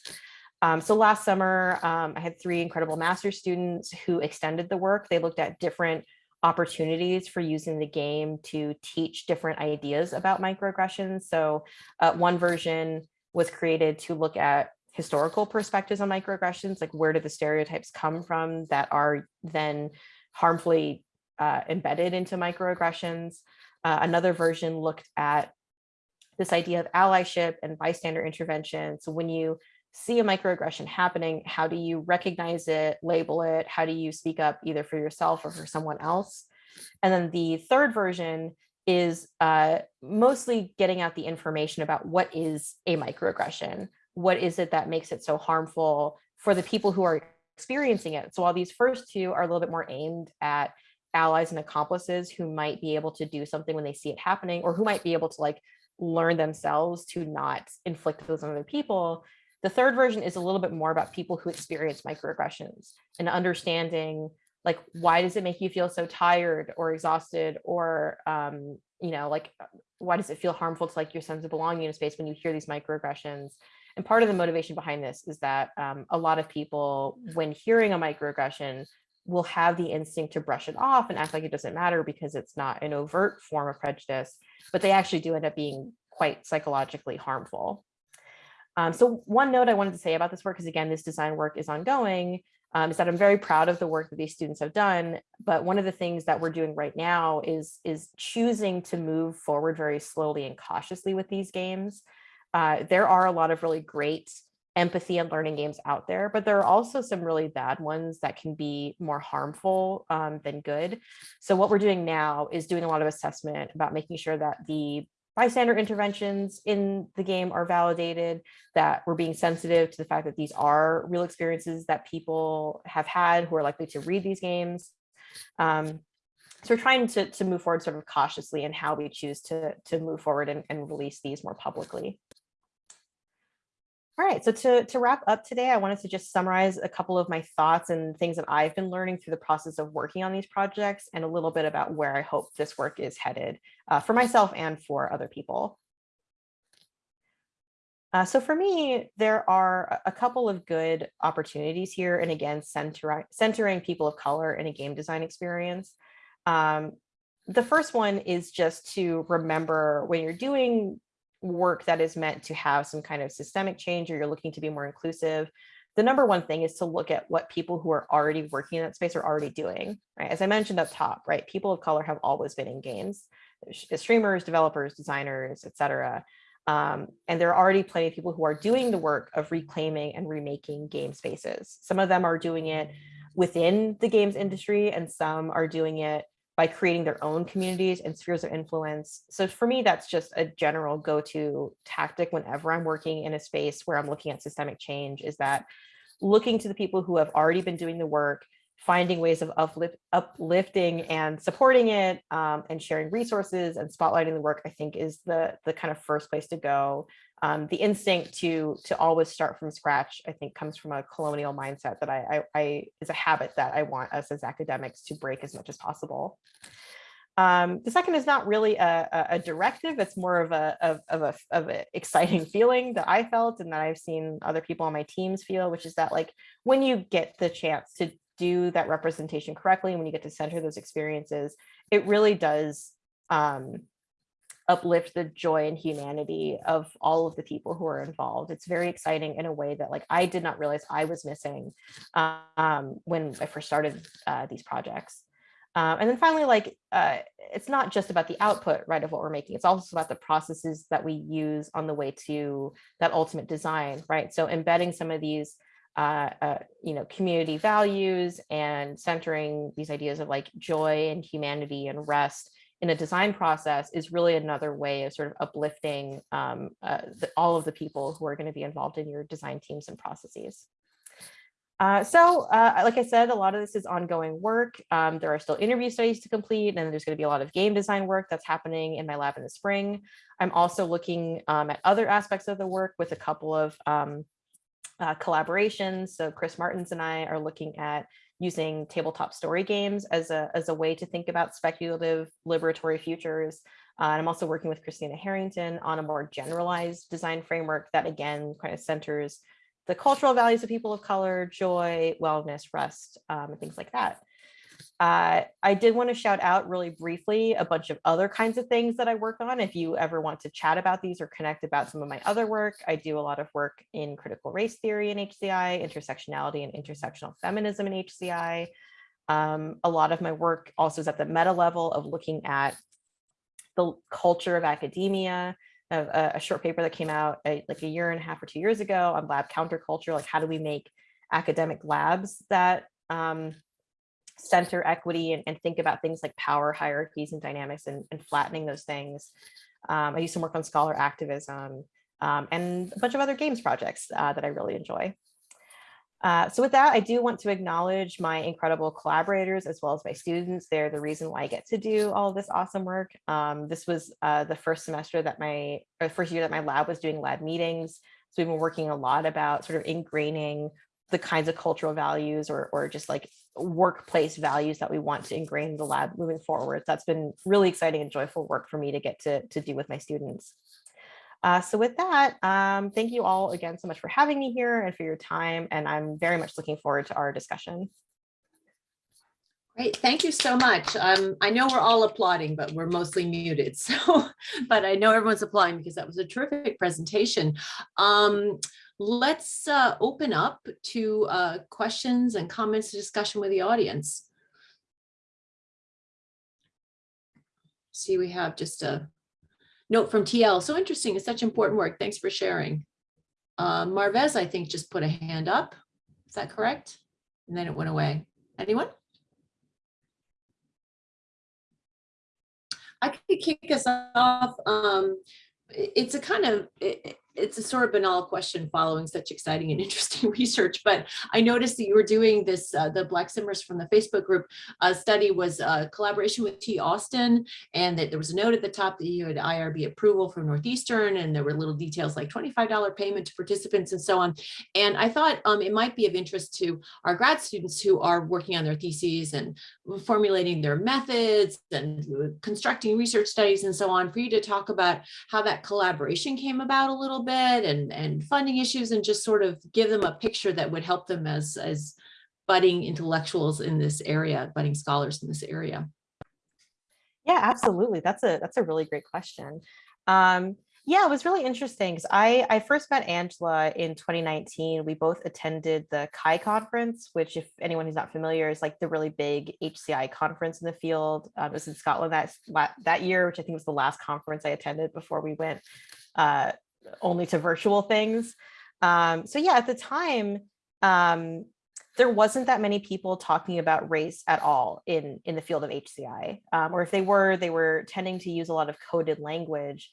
Um, so last summer, um, I had three incredible master students who extended the work. They looked at different opportunities for using the game to teach different ideas about microaggressions. So uh, one version was created to look at historical perspectives on microaggressions, like where do the stereotypes come from that are then harmfully uh, embedded into microaggressions. Uh, another version looked at this idea of allyship and bystander intervention. So when you see a microaggression happening, how do you recognize it, label it? How do you speak up either for yourself or for someone else? And then the third version is uh, mostly getting out the information about what is a microaggression? What is it that makes it so harmful for the people who are experiencing it. So while these first two are a little bit more aimed at allies and accomplices who might be able to do something when they see it happening or who might be able to like learn themselves to not inflict those on other people. The third version is a little bit more about people who experience microaggressions and understanding like why does it make you feel so tired or exhausted or um, you know like why does it feel harmful to like your sense of belonging in a space when you hear these microaggressions And part of the motivation behind this is that um, a lot of people, when hearing a microaggression, will have the instinct to brush it off and act like it doesn't matter because it's not an overt form of prejudice, but they actually do end up being quite psychologically harmful. Um, so one note I wanted to say about this work is again, this design work is ongoing, um, is that I'm very proud of the work that these students have done. But one of the things that we're doing right now is, is choosing to move forward very slowly and cautiously with these games. Uh, there are a lot of really great empathy and learning games out there, but there are also some really bad ones that can be more harmful um, than good. So what we're doing now is doing a lot of assessment about making sure that the bystander interventions in the game are validated, that we're being sensitive to the fact that these are real experiences that people have had who are likely to read these games. Um, so we're trying to, to move forward sort of cautiously in how we choose to, to move forward and, and release these more publicly. All right, so to, to wrap up today, I wanted to just summarize a couple of my thoughts and things that I've been learning through the process of working on these projects and a little bit about where I hope this work is headed uh, for myself and for other people. Uh, so for me, there are a couple of good opportunities here. And again, center, centering people of color in a game design experience. Um, the first one is just to remember when you're doing work that is meant to have some kind of systemic change or you're looking to be more inclusive, the number one thing is to look at what people who are already working in that space are already doing, right? As I mentioned up top, right? People of color have always been in games, streamers, developers, designers, etc. Um, and there are already plenty of people who are doing the work of reclaiming and remaking game spaces. Some of them are doing it within the games industry and some are doing it by creating their own communities and spheres of influence. So for me, that's just a general go-to tactic whenever I'm working in a space where I'm looking at systemic change is that looking to the people who have already been doing the work, finding ways of uplift, uplifting and supporting it um, and sharing resources and spotlighting the work, I think is the, the kind of first place to go um, the instinct to to always start from scratch, I think, comes from a colonial mindset that I, I, I is a habit that I want us as academics to break as much as possible. Um, the second is not really a, a, directive. It's more of a of, of a of an exciting feeling that I felt and that I've seen other people on my teams feel, which is that like when you get the chance to do that representation correctly, when you get to center those experiences, it really does um, uplift the joy and humanity of all of the people who are involved. It's very exciting in a way that like I did not realize I was missing um, when I first started uh, these projects. Um, and then finally, like, uh, it's not just about the output, right, of what we're making. It's also about the processes that we use on the way to that ultimate design, right? So embedding some of these, uh, uh, you know, community values and centering these ideas of like joy and humanity and rest in a design process is really another way of sort of uplifting um, uh, the, all of the people who are going to be involved in your design teams and processes. Uh, so, uh, like I said, a lot of this is ongoing work. Um, there are still interview studies to complete, and there's going to be a lot of game design work that's happening in my lab in the spring. I'm also looking um, at other aspects of the work with a couple of um, uh, collaborations. So Chris Martens and I are looking at using tabletop story games as a, as a way to think about speculative liberatory futures. Uh, and I'm also working with Christina Harrington on a more generalized design framework that again kind of centers the cultural values of people of color, joy, wellness, rest, um, and things like that. Uh, I did want to shout out really briefly a bunch of other kinds of things that I work on. If you ever want to chat about these or connect about some of my other work, I do a lot of work in critical race theory in HCI, intersectionality and intersectional feminism in HCI. Um, a lot of my work also is at the meta level of looking at the culture of academia, a, a short paper that came out a, like a year and a half or two years ago on lab counterculture, like how do we make academic labs that um, center equity and, and, think about things like power hierarchies and dynamics and, and flattening those things. Um, I do some work on scholar activism um, and a bunch of other games projects uh, that I really enjoy. Uh, so with that, I do want to acknowledge my incredible collaborators as well as my students. They're the reason why I get to do all this awesome work. Um, this was uh, the first semester that my, or first year that my lab was doing lab meetings. So we've been working a lot about sort of ingraining the kinds of cultural values or, or just like workplace values that we want to ingrain in the lab moving forward. That's been really exciting and joyful work for me to get to, to do with my students. Uh, so with that, um, thank you all again so much for having me here and for your time. And I'm very much looking forward to our discussion. Great, thank you so much. Um, I know we're all applauding, but we're mostly muted. So, but I know everyone's applauding because that was a terrific presentation. Um, let's uh, open up to uh, questions and comments, and discussion with the audience. See, we have just a note from TL. So interesting. It's such important work. Thanks for sharing. Uh, Marvez, I think, just put a hand up. Is that correct? And then it went away. Anyone? I could kick us off. Um, it's a kind of, it's a sort of banal question following such exciting and interesting research, but I noticed that you were doing this, uh, the Black Simmers from the Facebook group uh, study was a collaboration with T. Austin, and that there was a note at the top that you had IRB approval from Northeastern, and there were little details like $25 payment to participants and so on. And I thought um, it might be of interest to our grad students who are working on their theses and formulating their methods and constructing research studies and so on, for you to talk about how that collaboration came about a little bit and, and funding issues and just sort of give them a picture that would help them as, as budding intellectuals in this area, budding scholars in this area. Yeah, absolutely. That's a that's a really great question. Um, yeah, it was really interesting because I, I first met Angela in 2019. We both attended the CHI conference, which if anyone who's not familiar is like the really big HCI conference in the field. Um, it was in Scotland that, that year, which I think was the last conference I attended before we went uh, only to virtual things. Um, so yeah, at the time, um, there wasn't that many people talking about race at all in, in the field of HCI, um, or if they were, they were tending to use a lot of coded language,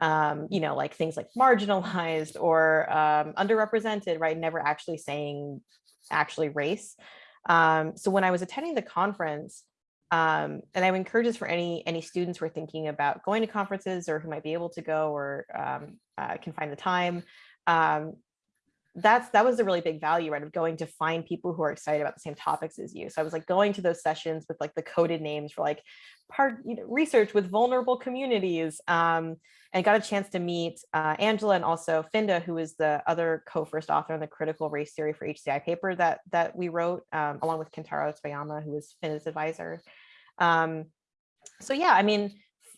um, you know, like things like marginalized or um, underrepresented, right? Never actually saying actually race. Um, so when I was attending the conference, um, and I would encourage this for any any students who are thinking about going to conferences or who might be able to go or um, uh, can find the time. Um, that's that was a really big value right of going to find people who are excited about the same topics as you so i was like going to those sessions with like the coded names for like part you know research with vulnerable communities um and got a chance to meet uh, angela and also finda who is the other co-first author on the critical race theory for hci paper that that we wrote um, along with kentaro toyama who was finda's advisor um so yeah i mean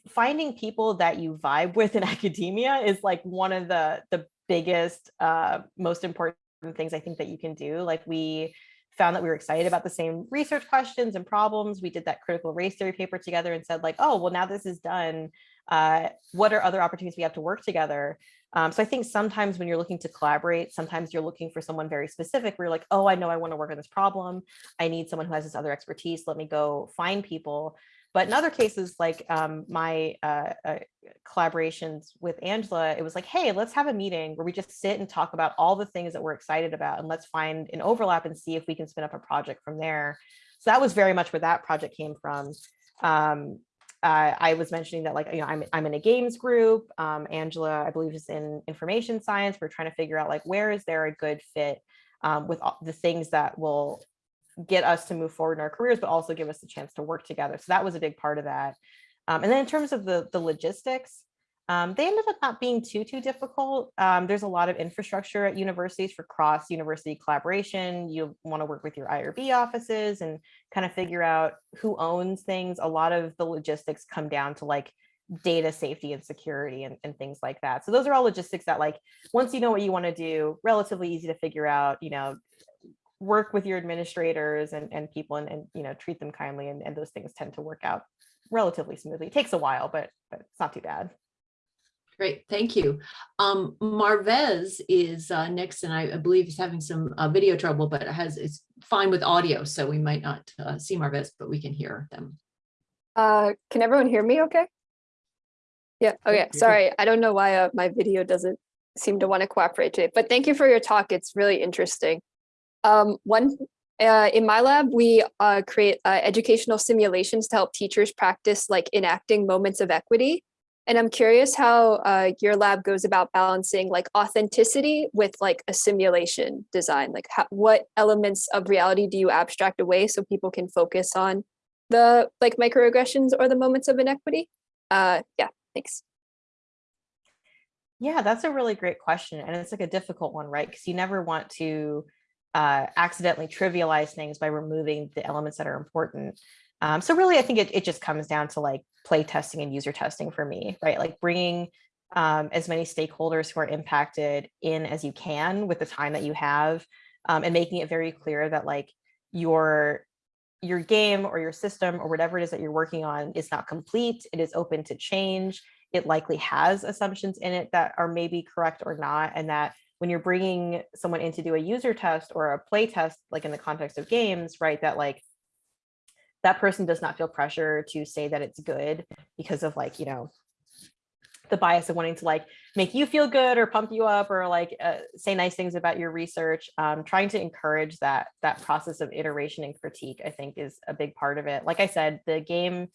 finding people that you vibe with in academia is like one of the the biggest, uh, most important things I think that you can do. Like we found that we were excited about the same research questions and problems. We did that critical race theory paper together and said like, oh, well, now this is done. Uh, what are other opportunities we have to work together? Um, so I think sometimes when you're looking to collaborate, sometimes you're looking for someone very specific where you're like, oh, I know I want to work on this problem. I need someone who has this other expertise. Let me go find people. But in other cases, like um, my uh, uh, collaborations with Angela, it was like, hey, let's have a meeting where we just sit and talk about all the things that we're excited about and let's find an overlap and see if we can spin up a project from there. So that was very much where that project came from. Um, uh, I was mentioning that like, you know, I'm, I'm in a games group. Um, Angela, I believe is in information science. We're trying to figure out like, where is there a good fit um, with all the things that will get us to move forward in our careers, but also give us the chance to work together. So that was a big part of that. Um, and then in terms of the, the logistics, um, they ended up not being too, too difficult. Um, there's a lot of infrastructure at universities for cross university collaboration. You want to work with your IRB offices and kind of figure out who owns things. A lot of the logistics come down to like data safety and security and, and things like that. So those are all logistics that like, once you know what you want to do, relatively easy to figure out, you know, work with your administrators and, and people and, and you know treat them kindly and, and those things tend to work out relatively smoothly. It takes a while, but, but it's not too bad. Great, thank you. Um, Marvez is uh, next, and I, I believe is having some uh, video trouble, but it has it's fine with audio, so we might not uh, see Marvez, but we can hear them. Uh, can everyone hear me okay? Yeah, okay, sorry. I don't know why uh, my video doesn't seem to want to cooperate today, but thank you for your talk. It's really interesting. Um, one, uh, in my lab, we uh, create uh, educational simulations to help teachers practice like enacting moments of equity. And I'm curious how uh, your lab goes about balancing like authenticity with like a simulation design. Like how, what elements of reality do you abstract away so people can focus on the like microaggressions or the moments of inequity? Uh, yeah, thanks. Yeah, that's a really great question. And it's like a difficult one, right? Because you never want to uh, accidentally trivialize things by removing the elements that are important. Um, so really, I think it, it just comes down to like play testing and user testing for me, right? Like bringing um, as many stakeholders who are impacted in as you can with the time that you have um, and making it very clear that like your your game or your system or whatever it is that you're working on is not complete. It is open to change. It likely has assumptions in it that are maybe correct or not. And that when you're bringing someone in to do a user test or a play test, like in the context of games, right, that like that person does not feel pressure to say that it's good because of like, you know, the bias of wanting to like make you feel good or pump you up or like uh, say nice things about your research. Um, trying to encourage that that process of iteration and critique i think is a big part of it. Like i said the game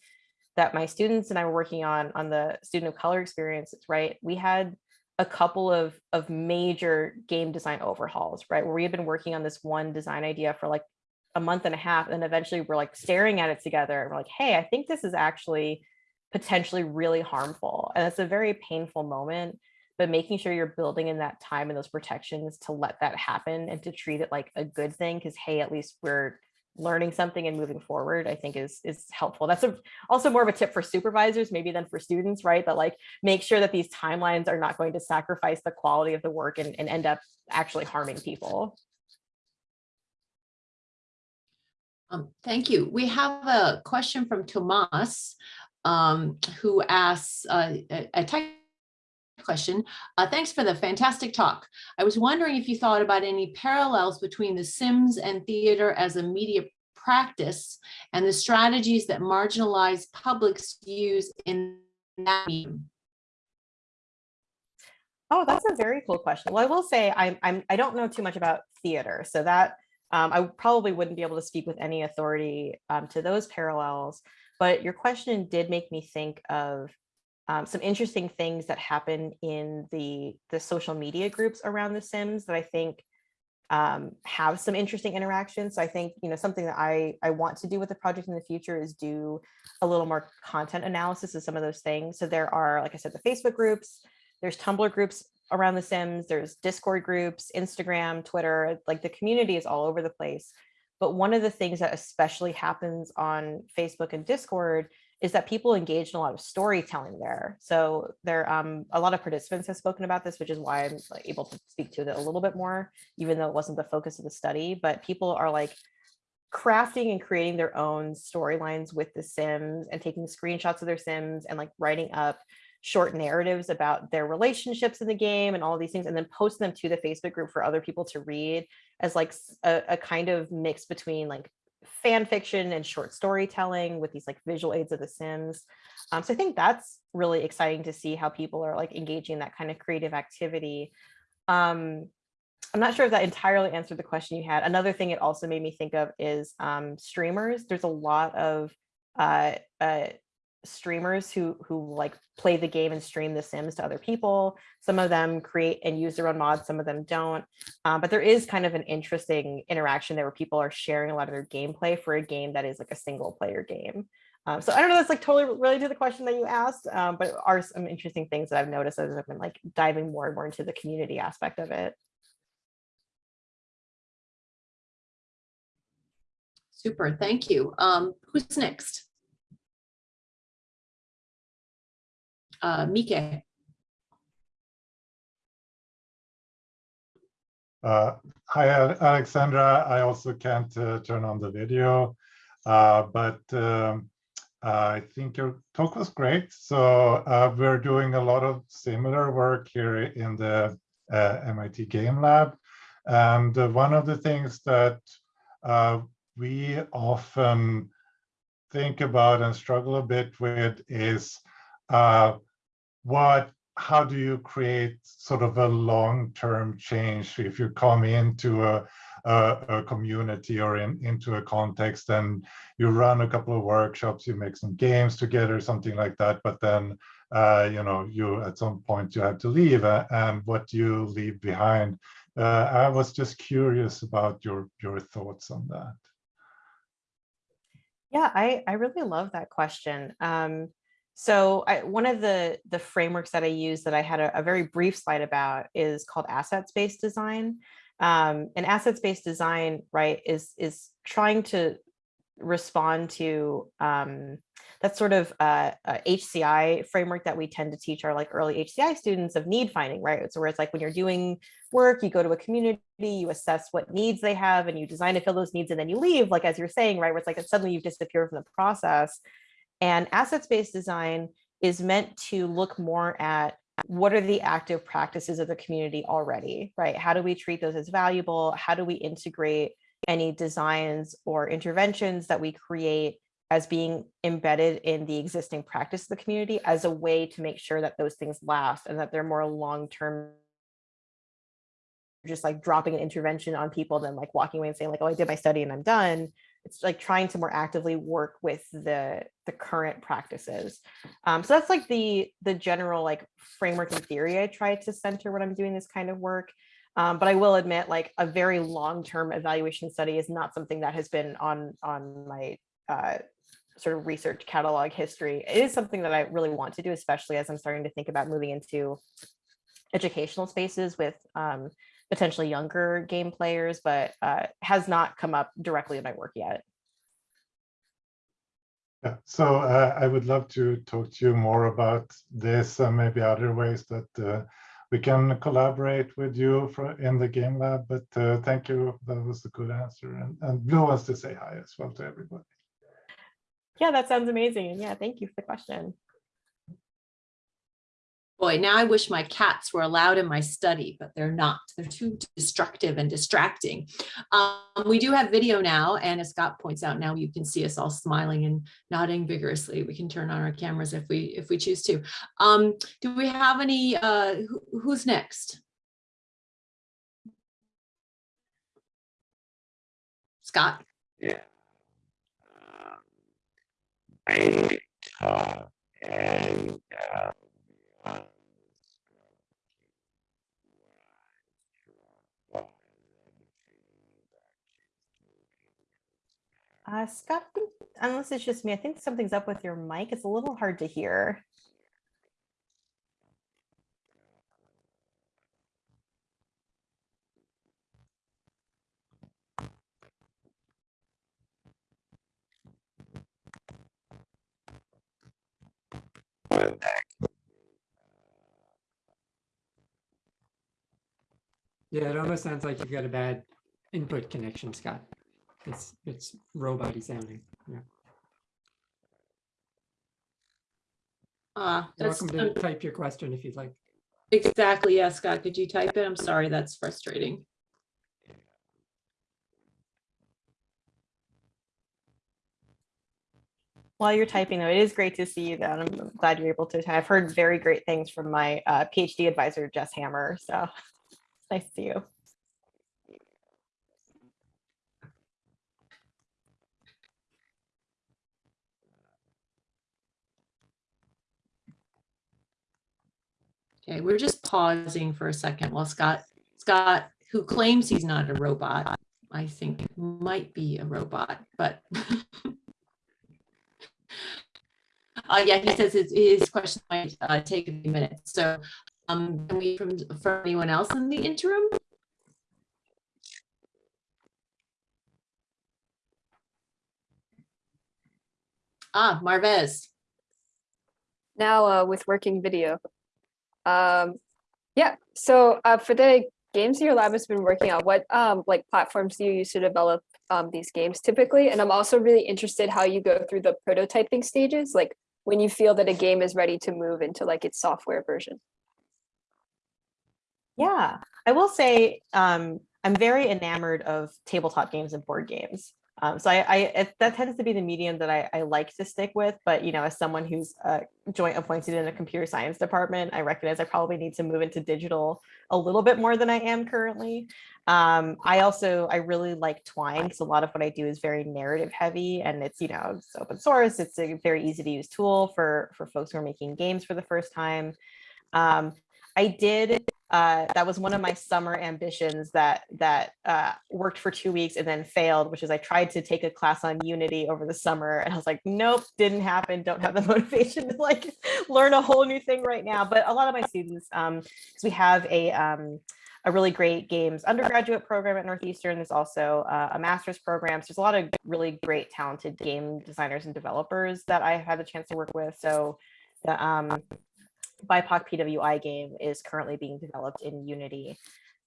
that my students and i were working on on the student of color experiences right we had a couple of of major game design overhauls right where we had been working on this one design idea for like a month and a half and eventually we're like staring at it together and we're like hey i think this is actually potentially really harmful. And it's a very painful moment, but making sure you're building in that time and those protections to let that happen and to treat it like a good thing because hey, at least we're learning something and moving forward, I think is is helpful. That's a, also more of a tip for supervisors, maybe than for students, right? That like make sure that these timelines are not going to sacrifice the quality of the work and, and end up actually harming people. Um, thank you. We have a question from Tomas um, who asks uh, a, tech question. Uh, thanks for the fantastic talk. I was wondering if you thought about any parallels between The Sims and theater as a media practice and the strategies that marginalized publics use in that medium. Oh, that's a very cool question. Well, I will say I'm, I'm I don't know too much about theater, so that um, I probably wouldn't be able to speak with any authority um, to those parallels. But your question did make me think of um, some interesting things that happen in the the social media groups around The Sims that I think um, have some interesting interactions. So I think you know something that I I want to do with the project in the future is do a little more content analysis of some of those things. So there are, like I said, the Facebook groups, there's Tumblr groups around The Sims, there's Discord groups, Instagram, Twitter, like the community is all over the place. But one of the things that especially happens on Facebook and Discord is that people engage in a lot of storytelling there. So there, um, a lot of participants have spoken about this, which is why I'm able to speak to it a little bit more, even though it wasn't the focus of the study. But people are like crafting and creating their own storylines with the Sims and taking screenshots of their Sims and like writing up short narratives about their relationships in the game and all these things and then post them to the Facebook group for other people to read as like a, a kind of mix between like fan fiction and short storytelling with these like visual aids of the Sims. Um, so I think that's really exciting to see how people are like engaging in that kind of creative activity. Um, I'm not sure if that entirely answered the question you had. Another thing it also made me think of is um, streamers. There's a lot of uh, uh, streamers who who like play the game and stream the sims to other people some of them create and use their own mods some of them don't um, but there is kind of an interesting interaction there where people are sharing a lot of their gameplay for a game that is like a single player game um, so i don't know that's like totally related to the question that you asked um, but are some interesting things that i've noticed as i've been like diving more and more into the community aspect of it Super, thank you. Um, who's next? Uh, Mike. Uh, hi, Alexandra. I also can't uh, turn on the video, uh, but um, I think your talk was great. So uh, we're doing a lot of similar work here in the uh, MIT Game Lab. And uh, one of the things that we often think about and struggle a bit with is what how do you create sort of a long-term change if you come into a, a, a, community or in, into a context and you run a couple of workshops, you make some games together, something like that, but then uh, you know you at some point you have to leave uh, and what you leave behind. Uh, I was just curious about your your thoughts on that. Yeah, I I really love that question. Um, So I, one of the, the frameworks that I use that I had a, a very brief slide about is called assets-based design. Um, and assets-based design, right, is, is trying to respond to um, that sort of uh, uh, HCI framework that we tend to teach our like early HCI students of need finding, right? So where it's like when you're doing work, you go to a community, you assess what needs they have and you design to fill those needs and then you leave, like as you're saying, right? Where it's like suddenly you've disappeared from the process. And assets-based design is meant to look more at what are the active practices of the community already, right? How do we treat those as valuable? How do we integrate any designs or interventions that we create as being embedded in the existing practice of the community as a way to make sure that those things last and that they're more long-term just like dropping an intervention on people than like walking away and saying like, oh, I did my study and I'm done. It's like trying to more actively work with the the current practices. Um, so that's like the the general like framework and theory I try to center when I'm doing this kind of work. Um, but I will admit like a very long-term evaluation study is not something that has been on on my uh, sort of research catalog history. It is something that I really want to do, especially as I'm starting to think about moving into educational spaces with um, potentially younger game players, but uh, has not come up directly in my work yet. Yeah, so uh, I would love to talk to you more about this and maybe other ways that uh, we can collaborate with you for, in the game lab. But uh, thank you. That was a good answer. And, and Blue wants to say hi as well to everybody. Yeah, that sounds amazing. Yeah, thank you for the question. Boy, now I wish my cats were allowed in my study, but they're not. They're too destructive and distracting. Um, we do have video now, and as Scott points out, now you can see us all smiling and nodding vigorously. We can turn on our cameras if we if we choose to. Um, do we have any? Uh, who, who's next? Scott. Yeah. Um, I talk and uh, Uh, Scott, unless it's just me, I think something's up with your mic. It's a little hard to hear. Well, that could be, Yeah, it almost sounds like you've got a bad input connection, Scott. It's it's robot sounding. Yeah. Uh, You're welcome to type your question if you'd like. exactly. Yeah, Scott, could you type it? I'm sorry, that's frustrating. While you're typing though, it is great to see you though. I'm glad you're able to. I've heard very great things from my uh, PhD advisor, Jess Hammer. So it's nice to see you. Okay, we're just pausing for a second while Scott, Scott, who claims he's not a robot, I think might be a robot, but. Uh, yeah, he says his, his question might uh, take a few minutes. So, um, can we from, from anyone else in the interim? Ah, Marvez. now uh, with working video. Um, yeah, so uh, for the games your lab has been working on, what um, like platforms do you use to develop um, these games typically? And I'm also really interested how you go through the prototyping stages, like when you feel that a game is ready to move into like its software version. Yeah, I will say um, I'm very enamored of tabletop games and board games. Um, so I, I it, that tends to be the medium that I, I like to stick with. But you know, as someone who's uh, joint appointed in a computer science department, I recognize I probably need to move into digital a little bit more than I am currently. Um, I also I really like Twine because a lot of what I do is very narrative heavy, and it's you know it's open source. It's a very easy to use tool for for folks who are making games for the first time. Um, I did uh, that was one of my summer ambitions that that uh, worked for two weeks and then failed, which is I tried to take a class on Unity over the summer and I was like, nope, didn't happen. Don't have the motivation to like learn a whole new thing right now. But a lot of my students, um, we have a um, a really great games undergraduate program at Northeastern. There's also uh, a master's program. So there's a lot of really great, talented game designers and developers that I had the chance to work with. So the um, BIPOC PWI game is currently being developed in Unity.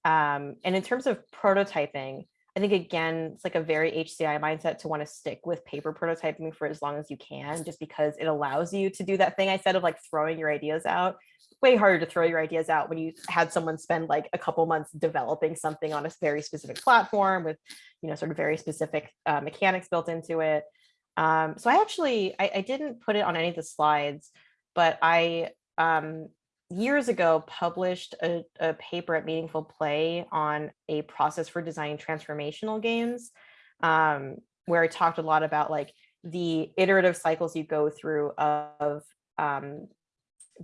Um, and in terms of prototyping, I think again, it's like a very HCI mindset to want to stick with paper prototyping for as long as you can, just because it allows you to do that thing I said of like throwing your ideas out. Way harder to throw your ideas out when you had someone spend like a couple months developing something on a very specific platform with, you know, sort of very specific uh, mechanics built into it. Um, so I actually, I, I didn't put it on any of the slides, but I um, years ago published a, a, paper at Meaningful Play on a process for designing transformational games, um, where I talked a lot about like the iterative cycles you go through of um,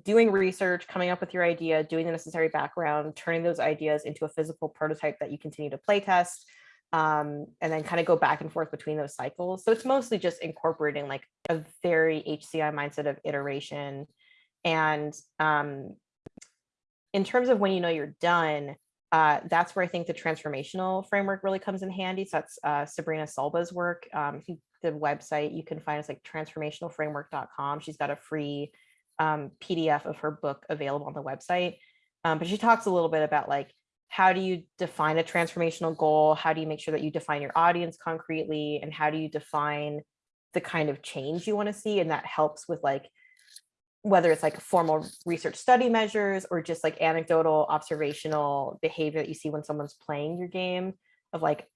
doing research, coming up with your idea, doing the necessary background, turning those ideas into a physical prototype that you continue to play test, um, and then kind of go back and forth between those cycles. So it's mostly just incorporating like a very HCI mindset of iteration and um, in terms of when you know you're done, uh, that's where I think the transformational framework really comes in handy. So that's uh, Sabrina Culyba's work. Um, the website you can find is like transformationalframework.com. She's got a free um, PDF of her book available on the website. Um, but she talks a little bit about like, how do you define a transformational goal? How do you make sure that you define your audience concretely? And how do you define the kind of change you want to see? And that helps with like whether it's like formal research study measures or just like anecdotal observational behavior that you see when someone's playing your game of like,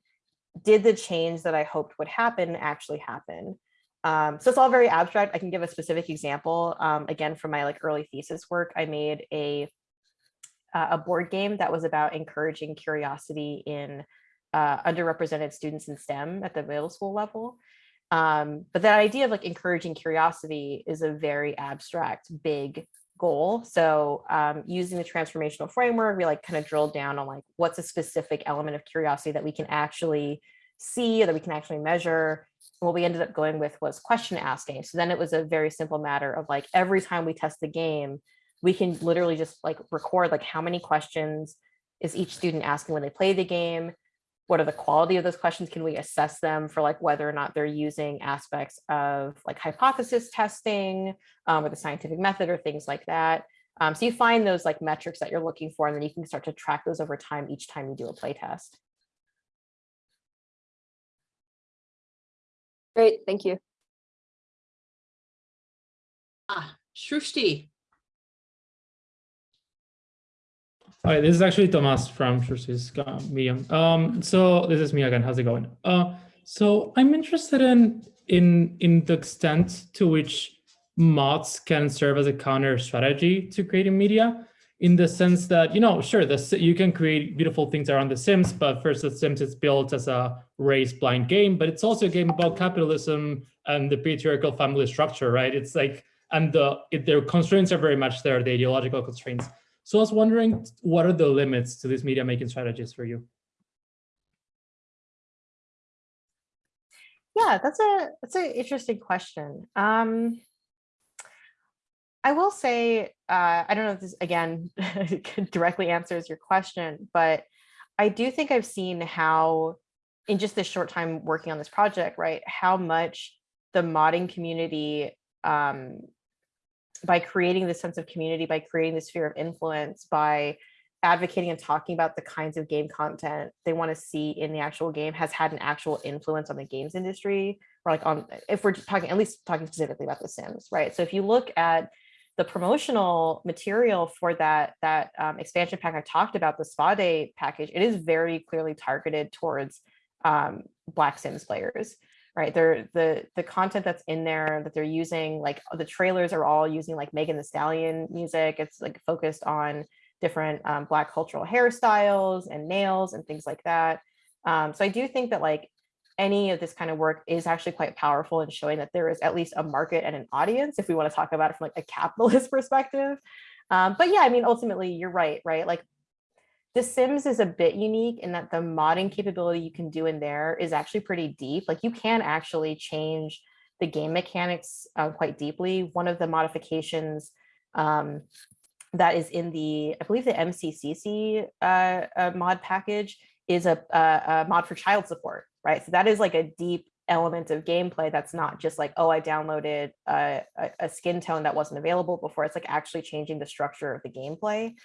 did the change that I hoped would happen actually happen? Um, so it's all very abstract. I can give a specific example. Um, again, from my like early thesis work, I made a uh, a board game that was about encouraging curiosity in uh, underrepresented students in STEM at the middle school level. Um, but that idea of like encouraging curiosity is a very abstract, big goal. So um, using the transformational framework, we like kind of drilled down on like what's a specific element of curiosity that we can actually see, that we can actually measure. And what we ended up going with was question asking. So then it was a very simple matter of like every time we test the game, we can literally just like record like how many questions is each student asking when they play the game what are the quality of those questions? Can we assess them for like whether or not they're using aspects of like hypothesis testing um, or the scientific method or things like that. Um, so you find those like metrics that you're looking for, and then you can start to track those over time each time you do a play test. Great, thank you. Ah, Shrushti. Hi, this is actually Tomas from uh, Medium. Um, so this is me again. How's it going? Uh, so I'm interested in in in the extent to which mods can serve as a counter strategy to creating media in the sense that, you know, sure, the, you can create beautiful things around The Sims, but first The Sims is built as a race blind game, but it's also a game about capitalism and the patriarchal family structure, right? It's like, and the it, their constraints are very much there, the ideological constraints. So I was wondering, what are the limits to these media making strategies for you? Yeah, that's a that's an interesting question. Um, I will say, uh, I don't know if this again directly answers your question, but I do think I've seen how, in just this short time working on this project, right, how much the modding community um, by creating this sense of community, by creating this sphere of influence, by advocating and talking about the kinds of game content they want to see in the actual game has had an actual influence on the games industry. Or like on if we're talking at least talking specifically about the sims right? So if you look at the promotional material for that that um, expansion pack i talked about the spa day package it is very clearly targeted towards um, black sims players right? They're the the content that's in there that they're using, like the trailers are all using like Megan Thee Stallion music. It's like focused on different um, Black cultural hairstyles and nails and things like that. Um, so I do think that like any of this kind of work is actually quite powerful in showing that there is at least a market and an audience if we want to talk about it from like a capitalist perspective. Um, but yeah, I mean, ultimately, you're right, right? Like The Sims is a bit unique in that the modding capability you can do in there is actually pretty deep. Like you can actually change the game mechanics uh, quite deeply. One of the modifications um, that is in the, I believe the MCCC uh, uh, mod package is a, a, a mod for child support, right? So that is like a deep element of gameplay that's not just like, oh, I downloaded a, a skin tone that wasn't available before. It's like actually changing the structure of the gameplay.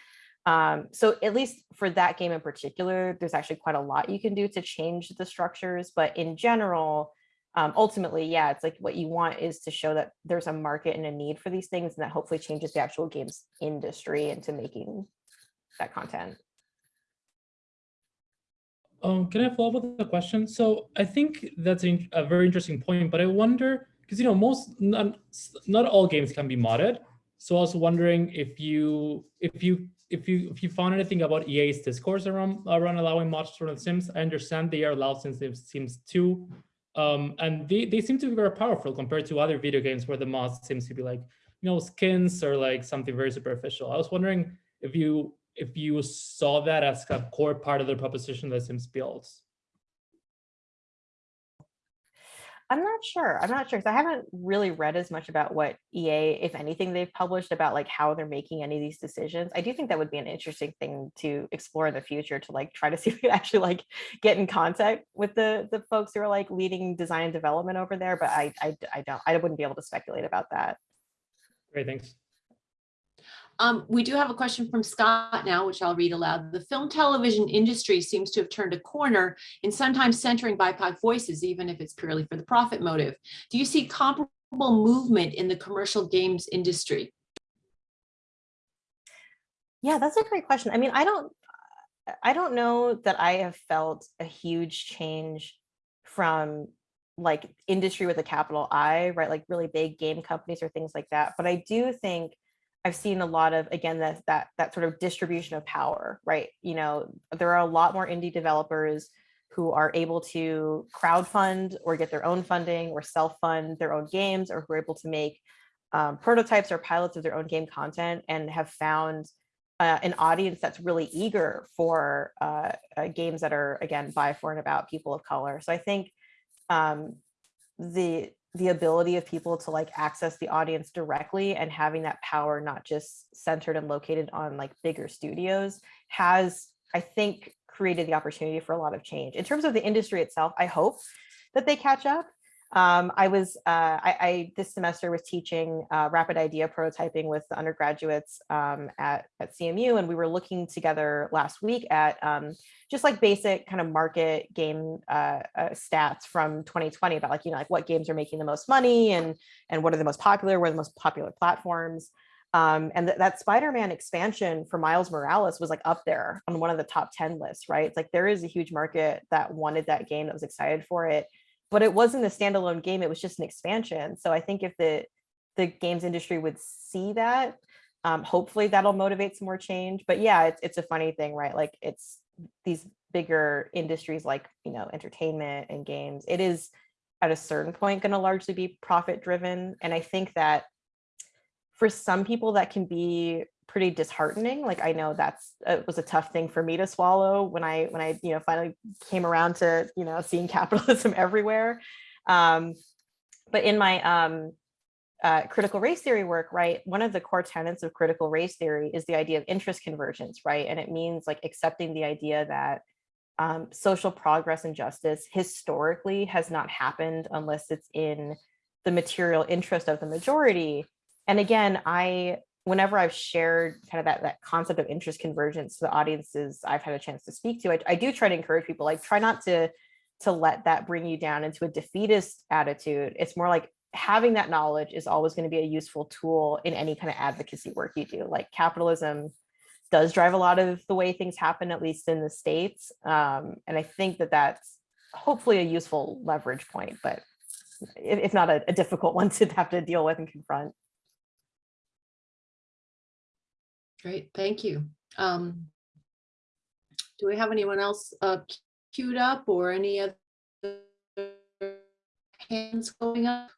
Um, so at least for that game in particular, there's actually quite a lot you can do to change the structures. But in general, um, ultimately, yeah, it's like what you want is to show that there's a market and a need for these things and that hopefully changes the actual games industry into making that content. Um, can I follow up with a question? So I think that's a, a very interesting point, but I wonder because you know most not not all games can be modded. So I was wondering if you if you if you if you found anything about EA's discourse around around allowing mods for the Sims. I understand they are allowed since Sims 2. Um, and they, they seem to be very powerful compared to other video games where the mods seems to be like, you know, skins or like something very superficial. I was wondering if you if you saw that as a core part of the proposition that Sims builds. I'm not sure. I'm not sure because I haven't really read as much about what EA, if anything, they've published about like how they're making any of these decisions. I do think that would be an interesting thing to explore in the future to like try to see if we could actually like get in contact with the the folks who are like leading design and development over there. But I I, I don't I wouldn't be able to speculate about that. Great, thanks. Um, we do have a question from Scott now, which I'll read aloud. The film television industry seems to have turned a corner in sometimes centering BIPOC voices, even if it's purely for the profit motive. Do you see comparable movement in the commercial games industry? Yeah, that's a great question. I mean, I don't, I don't know that I have felt a huge change from like industry with a capital I, right? Like really big game companies or things like that. But I do think I've seen a lot of, again, that, that, that sort of distribution of power, right? You know, there are a lot more indie developers who are able to crowdfund or get their own funding or self-fund their own games or who are able to make um, prototypes or pilots of their own game content and have found uh, an audience that's really eager for uh, uh, games that are, again, by, for, and about people of color. So I think um, the the ability of people to like access the audience directly and having that power not just centered and located on like bigger studios has i think created the opportunity for a lot of change. In terms of the industry itself i hope that they catch up um, I was, uh, I, I, this semester was teaching uh, rapid idea prototyping with the undergraduates um, at, at CMU, and we were looking together last week at um, just like basic kind of market game uh, uh stats from 2020 about like, you know, like what games are making the most money and, and what are the most popular, what are the most popular platforms. Um, and th that Spider-Man expansion for Miles Morales was like up there on one of the top 10 lists, right? It's like there is a huge market that wanted that game that was excited for it but it wasn't a standalone game. It was just an expansion. So I think if the the games industry would see that, um, hopefully that'll motivate some more change. But yeah, it's, it's a funny thing, right? Like it's these bigger industries like, you know, entertainment and games. It is at a certain point going to largely be profit driven. And I think that for some people that can be pretty disheartening. Like I know that's it was a tough thing for me to swallow when I when I you know finally came around to you know seeing capitalism everywhere. Um, but in my um, uh, critical race theory work, right, one of the core tenets of critical race theory is the idea of interest convergence, right? And it means like accepting the idea that um, social progress and justice historically has not happened unless it's in the material interest of the majority. And again, I whenever I've shared kind of that, that concept of interest convergence to the audiences I've had a chance to speak to, I, I do try to encourage people like try not to to let that bring you down into a defeatist attitude. It's more like having that knowledge is always going to be a useful tool in any kind of advocacy work you do. Like capitalism does drive a lot of the way things happen, at least in the States. Um, and I think that that's hopefully a useful leverage point, but if, if not a, a difficult one to have to deal with and confront. Great, thank you. Um, do we have anyone else uh, queued up or any other hands going up?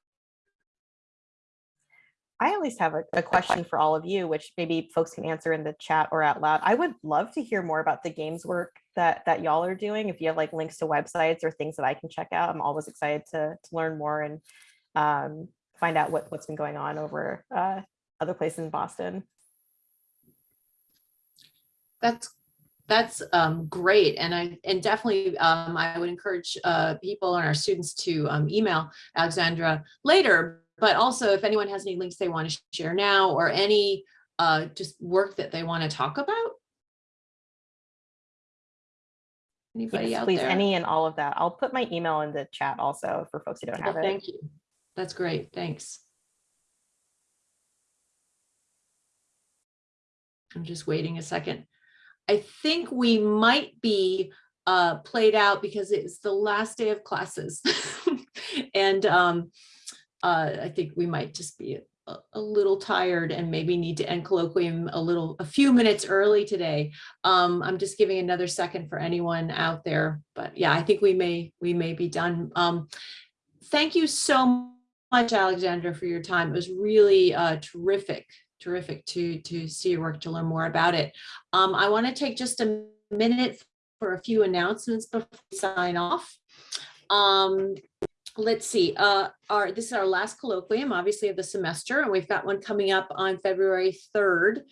I at least have a, a question for all of you, which maybe folks can answer in the chat or out loud. I would love to hear more about the games work that that y'all are doing. If you have like links to websites or things that I can check out, I'm always excited to, to learn more and um, find out what, what's been going on over uh, other places in Boston. That's, that's um, great. And I, and definitely, um, I would encourage uh, people and our students to um, email Alexandra later. But also if anyone has any links they want to share now or any uh, just work that they want to talk about. Anybody Yes, out please, there? any and all of that. I'll put my email in the chat also for folks who don't have it. Thank you. That's great. Thanks. I'm just waiting a second. I think we might be uh, played out because it's the last day of classes. And um, uh, I think we might just be a, little tired and maybe need to end colloquium a little, a few minutes early today. Um, I'm just giving another second for anyone out there, but yeah, I think we may, we may be done. Um, thank you so much, Alexandra, for your time. It was really uh, terrific, terrific to, to see your work, to learn more about it. Um, I want to take just a minute for a few announcements before we sign off. Um, let's see, uh, our, this is our last colloquium, obviously, of the semester, and we've got one coming up on February 3rd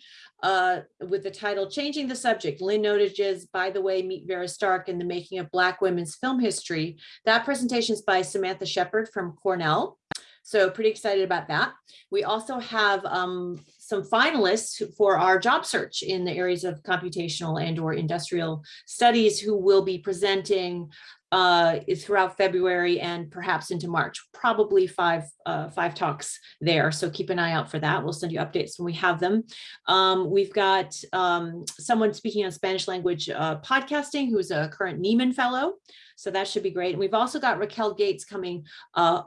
uh, with the title Changing the Subject, Lynn Nottage's By the Way, Meet Vera Stark in the Making of Black Women's Film History. That presentation is by Samantha Sheppard from Cornell. So pretty excited about that. We also have um, some finalists for our job search in the areas of computational and or industrial studies who will be presenting uh, throughout February and perhaps into March, probably five, uh, five talks there. So keep an eye out for that. We'll send you updates when we have them. Um, we've got um, someone speaking on Spanish language uh, podcasting who's a current Nieman Fellow. So that should be great. And we've also got Racquel Gates coming, uh,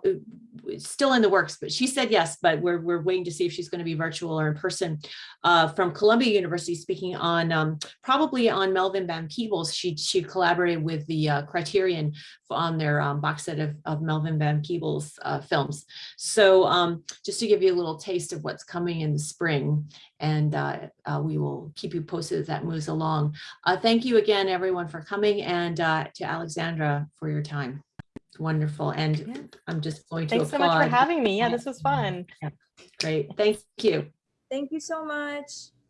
still in the works, but she said yes, but we're, we're waiting to see if she's going to be virtual or in person uh, from Columbia University speaking on um, probably on Melvin Van Peebles. She, she collaborated with the uh, Criterion on their um, box set of, of Melvin Van Peebles uh, films. So um, just to give you a little taste of what's coming in the spring and uh, uh, we will keep you posted as that moves along. Uh, thank you again, everyone, for coming and uh, to Alexandra for your time. It's wonderful. And I'm just going to Thanks so much for having me. Yeah, this was fun. Great. Thank you. Thank you so much.